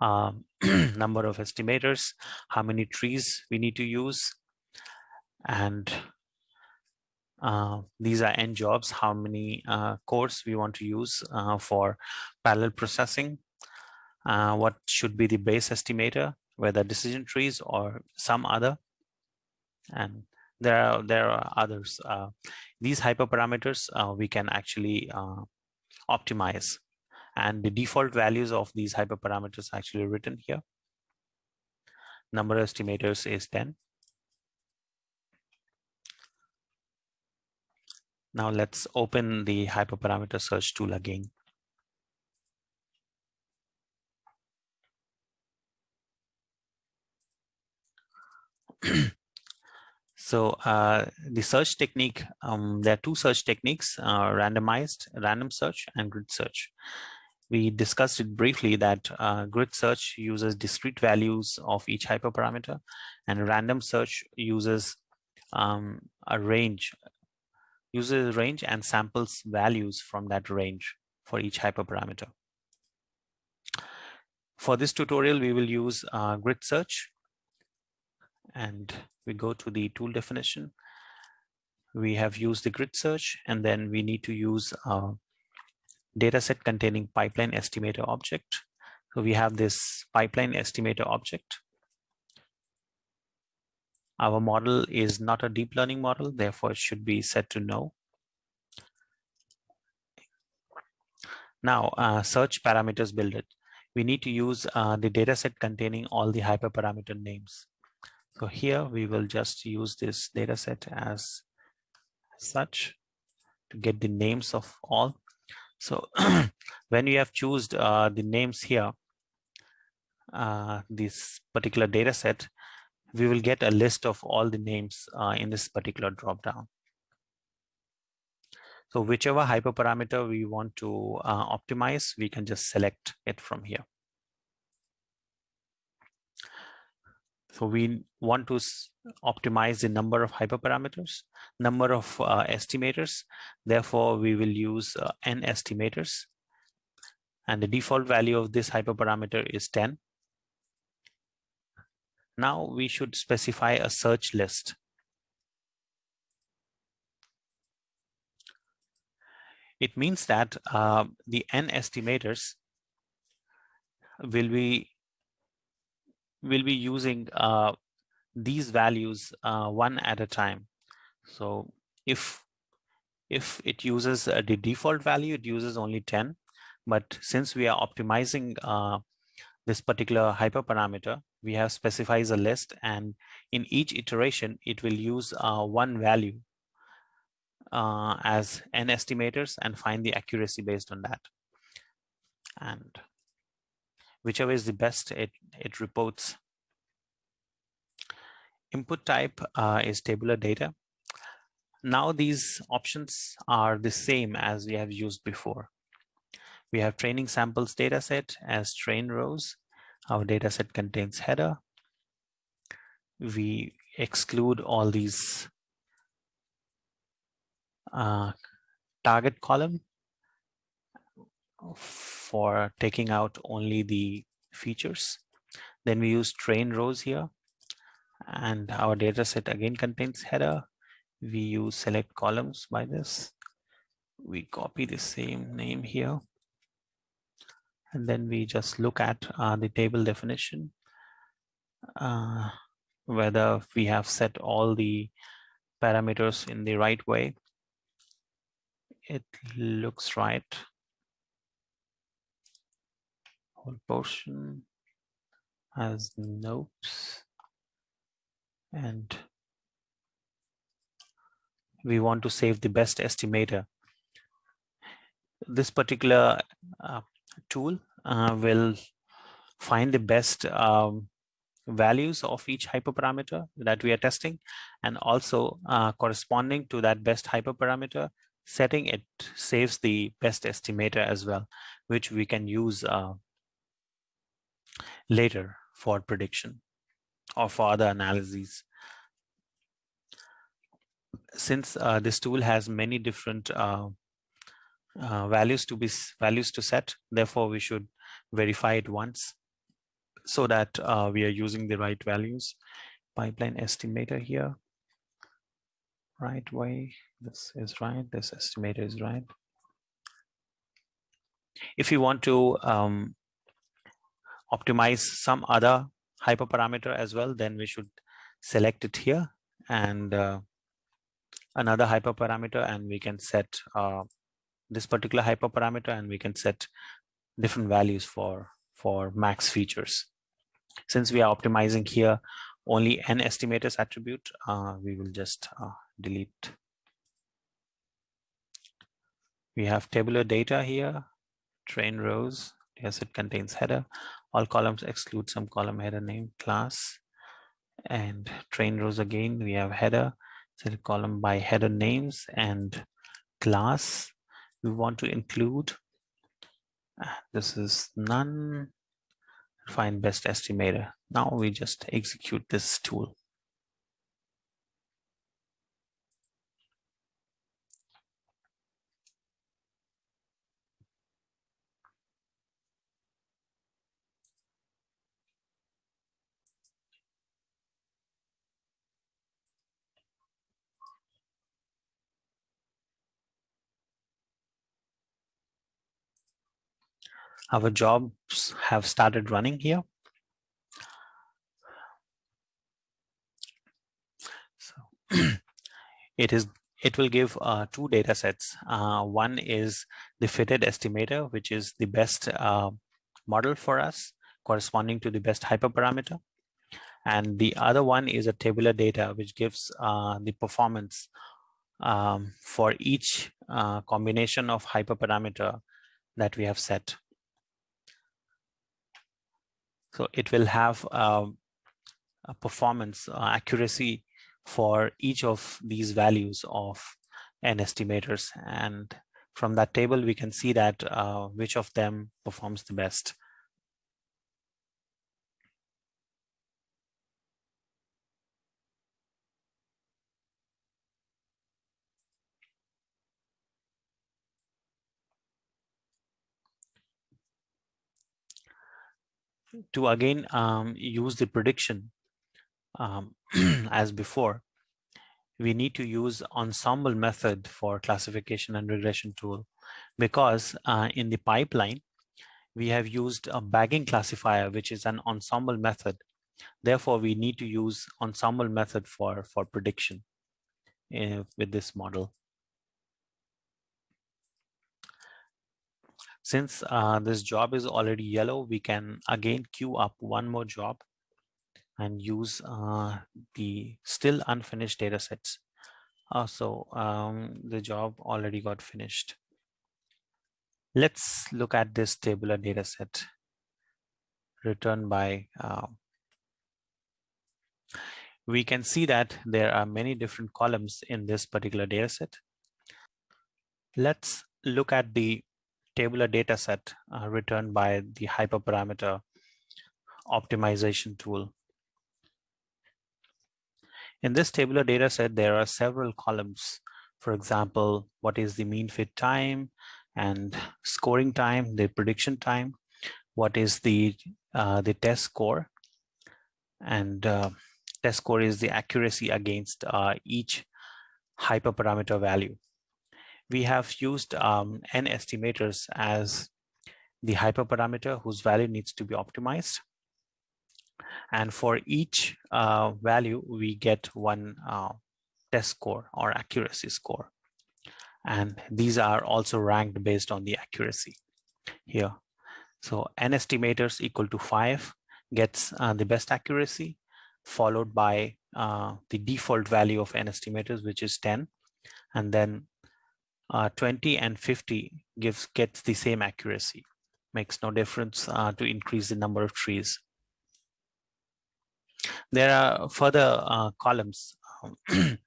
Um, number of estimators, how many trees we need to use, and uh, these are n jobs, how many uh, cores we want to use for parallel processing, uh, what should be the base estimator, whether decision trees or some other. And there are, there are others. Uh, these hyperparameters uh, we can actually uh, optimize. And the default values of these hyperparameters actually written here. Number estimators is 10. Now let's open the hyperparameter search tool again. so uh, the search technique, um, there are two search techniques, uh, randomized, random search and grid search. we discussed it briefly that uh, grid search uses discrete values of each hyperparameter and random search uses um, a range, uses a range and samples values from that range for each hyperparameter. For this tutorial, we will use uh, grid search and we go to the tool definition. We have used the grid search and then we need to use uh, dataset containing pipeline estimator object. So we have this pipeline estimator object. Our model is not a deep learning model, therefore it should be set to no. Now, uh, search parameters build it. We need to use uh, the dataset containing all the hyperparameter names. So here we will just use this dataset as such to get the names of all so when you have chosen uh, the names here, uh, this particular data set, we will get a list of all the names uh, in this particular dropdown. So whichever hyperparameter we want to uh, optimize, we can just select it from here. So we want to optimize the number of hyperparameters, number of uh, estimators. Therefore, we will use uh, n estimators. And the default value of this hyperparameter is 10. Now we should specify a search list. It means that uh, the n estimators will be will be using uh, these values uh, one at a time. So if if it uses uh, the default value, it uses only 10. But since we are optimizing uh, this particular hyperparameter, we have specifies a list and in each iteration, it will use uh, one value uh, as n estimators and find the accuracy based on that. And whichever is the best, it, it reports. Input type uh, is tabular data. Now these options are the same as we have used before. We have training samples dataset as train rows. Our dataset contains header. We exclude all these uh, target column for taking out only the features. Then we use train rows here and our data set again contains header. We use select columns by this. We copy the same name here. And then we just look at uh, the table definition, uh, whether we have set all the parameters in the right way. It looks right portion has notes and we want to save the best estimator. This particular uh, tool uh, will find the best um, values of each hyperparameter that we are testing and also uh, corresponding to that best hyperparameter setting it saves the best estimator as well which we can use uh, later for prediction or for other analyses. Since uh, this tool has many different uh, uh, values to be values to set, therefore we should verify it once so that uh, we are using the right values. Pipeline estimator here, right way, this is right, this estimator is right. If you want to um, optimize some other hyperparameter as well, then we should select it here and uh, another hyperparameter and we can set uh, this particular hyperparameter and we can set different values for for max features. Since we are optimizing here only n estimators attribute, uh, we will just uh, delete. We have tabular data here, train rows, yes, it contains header all columns exclude some column header name class and train rows again we have header set column by header names and class we want to include uh, This is none. Find best estimator. Now we just execute this tool. Our jobs have started running here. So it is it will give uh, two data sets. Uh, one is the fitted estimator, which is the best uh, model for us corresponding to the best hyperparameter. And the other one is a tabular data, which gives uh, the performance um, for each uh, combination of hyperparameter that we have set. So it will have um, a performance uh, accuracy for each of these values of n estimators. And from that table, we can see that uh, which of them performs the best. To again um, use the prediction um, as before, we need to use ensemble method for classification and regression tool because uh, in the pipeline, we have used a bagging classifier, which is an ensemble method. Therefore, we need to use ensemble method for, for prediction uh, with this model. Since uh, this job is already yellow, we can again queue up one more job and use uh, the still unfinished data sets. Uh, so um, the job already got finished. Let's look at this tabular data set returned by uh, we can see that there are many different columns in this particular data set. Let's look at the tabular data set uh, returned by the hyperparameter optimization tool. In this tabular data set, there are several columns. For example, what is the mean fit time and scoring time, the prediction time, what is the, uh, the test score, and uh, test score is the accuracy against uh, each hyperparameter value. We have used um, n estimators as the hyperparameter whose value needs to be optimized. And for each uh, value, we get one uh, test score or accuracy score. And these are also ranked based on the accuracy here. So n estimators equal to five gets uh, the best accuracy, followed by uh, the default value of n estimators, which is 10. And then uh, 20 and 50 gives gets the same accuracy. Makes no difference uh, to increase the number of trees. There are further uh, columns um,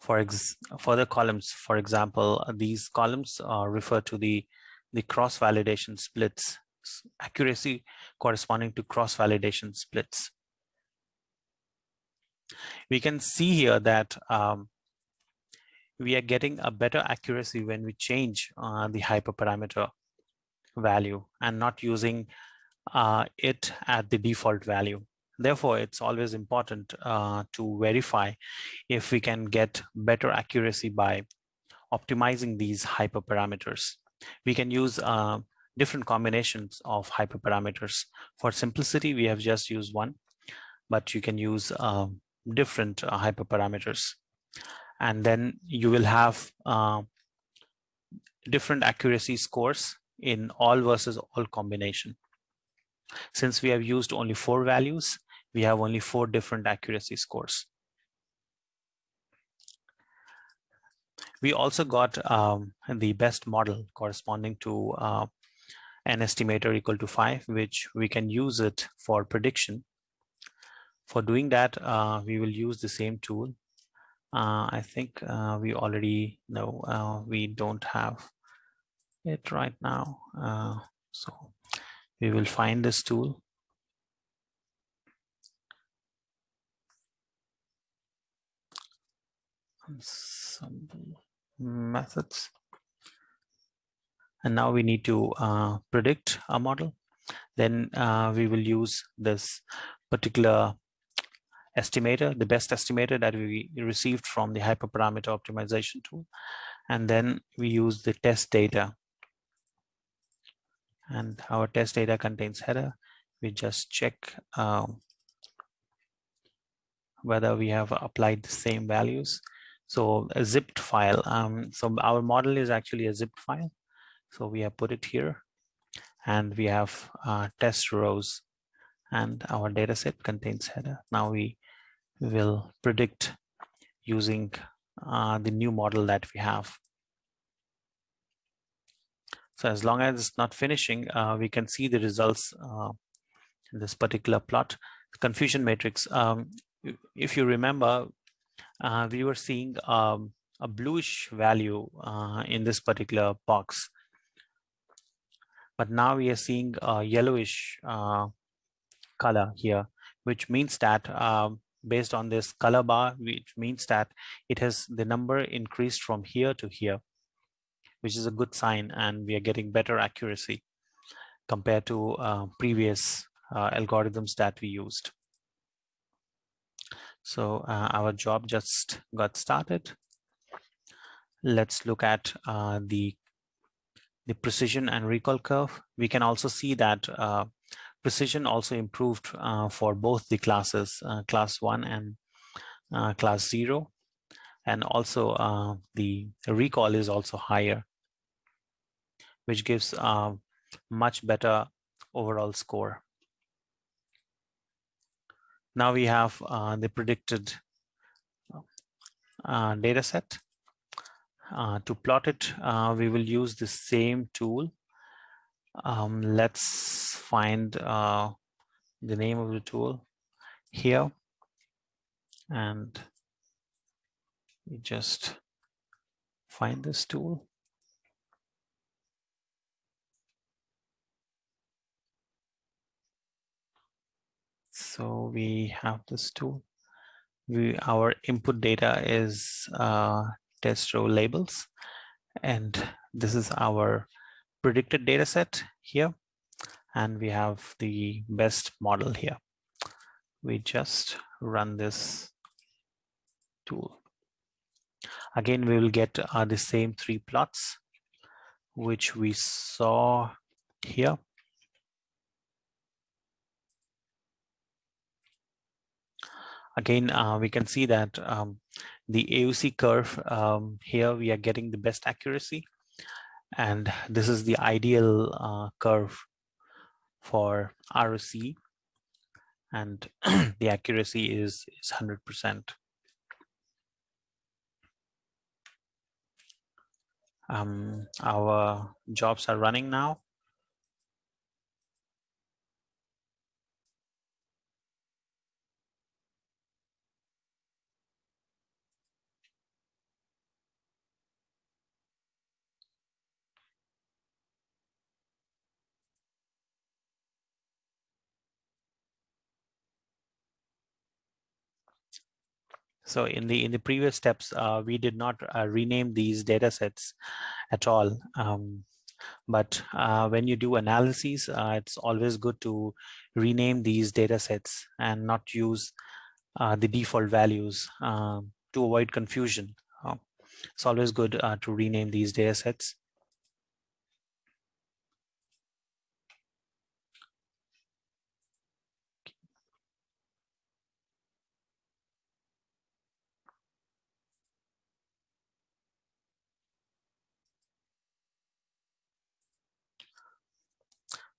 for ex further columns. For example, these columns uh, refer to the the cross validation splits accuracy corresponding to cross validation splits. We can see here that um, we are getting a better accuracy when we change uh, the hyperparameter value and not using uh, it at the default value. Therefore, it's always important uh, to verify if we can get better accuracy by optimizing these hyperparameters. We can use uh, different combinations of hyperparameters. For simplicity, we have just used one, but you can use uh, different uh, hyperparameters. And then you will have uh, different accuracy scores in all versus all combination. Since we have used only four values, we have only four different accuracy scores. We also got um, the best model corresponding to uh, an estimator equal to five, which we can use it for prediction. For doing that, uh, we will use the same tool. Uh, I think uh, we already know uh, we don't have it right now. So we will find this tool. Ensemble methods. And now we need to uh, predict a model. Then uh, we will use this particular estimator, the best estimator that we received from the hyperparameter optimization tool. And then we use the test data. And our test data contains header. We just check um, whether we have applied the same values. So a zipped file. Um, so our model is actually a zipped file. So we have put it here and we have uh, test rows and our data set contains header. Now we will predict using uh, the new model that we have. So as long as it's not finishing, uh, we can see the results uh, in this particular plot. Confusion matrix, um, if you remember, uh, we were seeing um, a bluish value uh, in this particular box. But now we are seeing a yellowish uh, color here, which means that um, based on this color bar, which means that it has the number increased from here to here, which is a good sign and we are getting better accuracy compared to uh, previous uh, algorithms that we used. So uh, our job just got started. Let's look at uh, the, the precision and recall curve. We can also see that uh, precision also improved uh, for both the classes, uh, class one and uh, class zero. And also the recall is also higher, which gives a much better overall score. Now we have the predicted uh, data set. Uh, to plot it, uh, we will use the same tool. Um, let's find uh, the name of the tool here. And we just find this tool. So we have this tool. We, our input data is uh, test row labels. And this is our predicted data set here. And we have the best model here. We just run this tool. Again, we will get uh, the same three plots, which we saw here. again, uh, we can see that um, the AUC curve um, here, we are getting the best accuracy. And this is the ideal uh, curve for ROC. And the accuracy is, is 100%. Um, our jobs are running now. So in the in the previous steps, uh, we did not uh, rename these data sets at all. Um, but uh, when you do analyses, uh, it's always good to rename these data sets and not use uh, the default values um, to avoid confusion. Uh, it's always good to rename these data sets.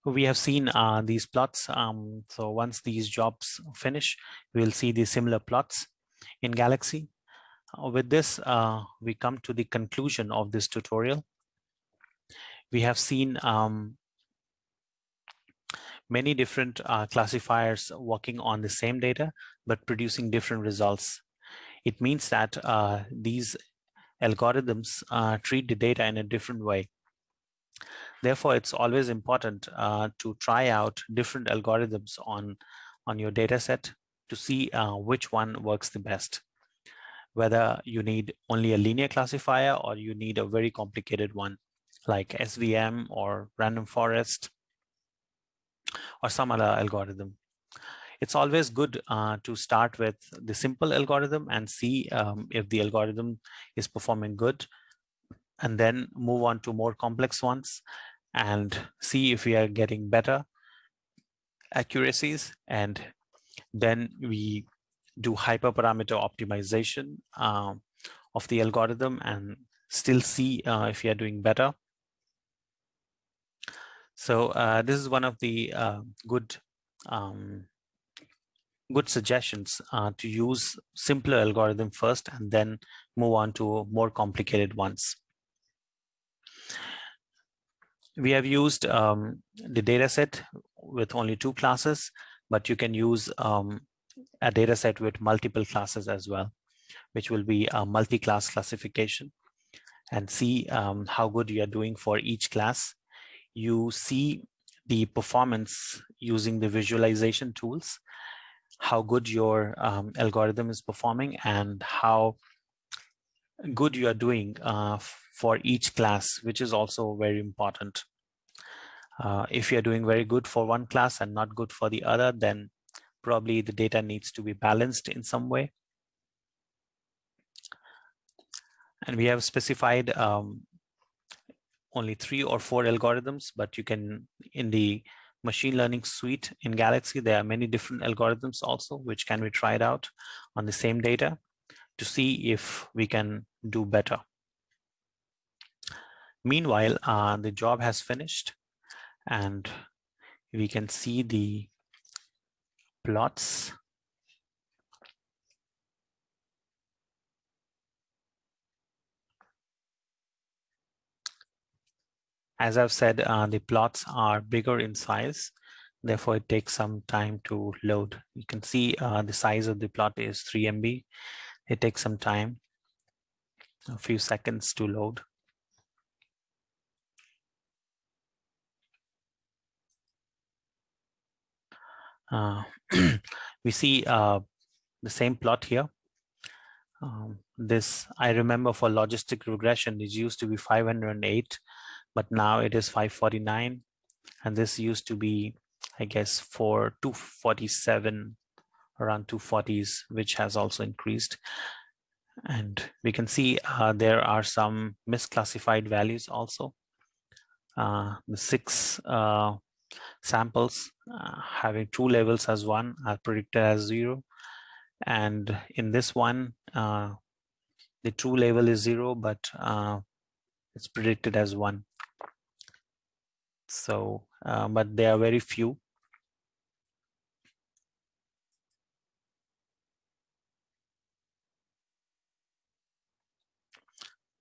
We have seen uh, these plots. Um, so once these jobs finish, we'll see the similar plots in Galaxy. Uh, with this, uh, we come to the conclusion of this tutorial. We have seen um, many different uh, classifiers working on the same data, but producing different results. It means that uh, these algorithms uh, treat the data in a different way. Therefore, it's always important uh, to try out different algorithms on, on your data set to see uh, which one works the best. Whether you need only a linear classifier or you need a very complicated one like SVM or random forest or some other algorithm. It's always good uh, to start with the simple algorithm and see um, if the algorithm is performing good and then move on to more complex ones and see if we are getting better accuracies and then we do hyperparameter optimization uh, of the algorithm and still see uh, if you are doing better. So uh, this is one of the uh, good um, good suggestions uh, to use simpler algorithm first and then move on to more complicated ones. We have used um, the data set with only two classes, but you can use um, a data set with multiple classes as well, which will be a multi-class classification and see um, how good you are doing for each class. You see the performance using the visualization tools how good your um, algorithm is performing and how good you are doing uh, for each class, which is also very important. Uh, if you're doing very good for one class and not good for the other, then probably the data needs to be balanced in some way. And we have specified um, only three or four algorithms, but you can, in the machine learning suite in Galaxy, there are many different algorithms also, which can be tried out on the same data to see if we can do better. Meanwhile, uh, the job has finished and we can see the plots As I've said, uh, the plots are bigger in size. Therefore, it takes some time to load. You can see uh, the size of the plot is 3 MB. It takes some time, a few seconds to load. we see uh, the same plot here. Um, this, I remember for logistic regression, it used to be 508 but now it is 549 and this used to be i guess for 247 around 240s which has also increased and we can see uh, there are some misclassified values also uh, the six uh, samples uh, having two levels as one are predicted as zero. And in this one uh, the true level is zero but uh, it's predicted as one. So, uh, but they are very few.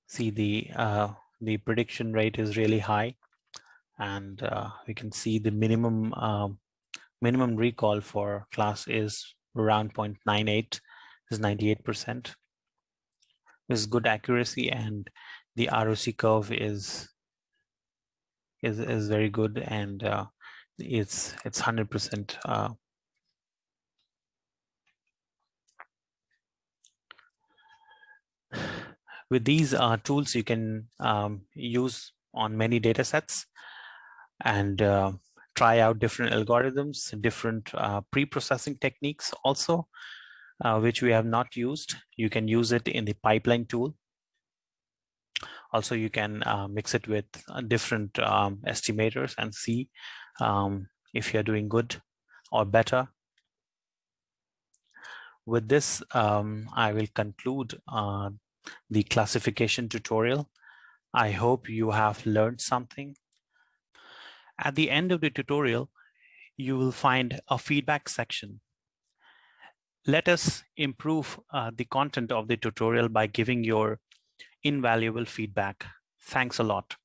See the uh, the prediction rate is really high, and uh, we can see the minimum um, minimum recall for class is around 0.98 is 98 percent. This is good accuracy, and the ROC curve is is is very good and uh, it's it's hundred percent. Uh, with these uh, tools, you can um, use on many data sets and uh, try out different algorithms, different uh, pre-processing techniques also, uh, which we have not used. You can use it in the pipeline tool also, you can uh, mix it with uh, different um, estimators and see um, if you're doing good or better. With this, um, I will conclude uh, the classification tutorial. I hope you have learned something. At the end of the tutorial, you will find a feedback section. Let us improve uh, the content of the tutorial by giving your invaluable feedback. Thanks a lot.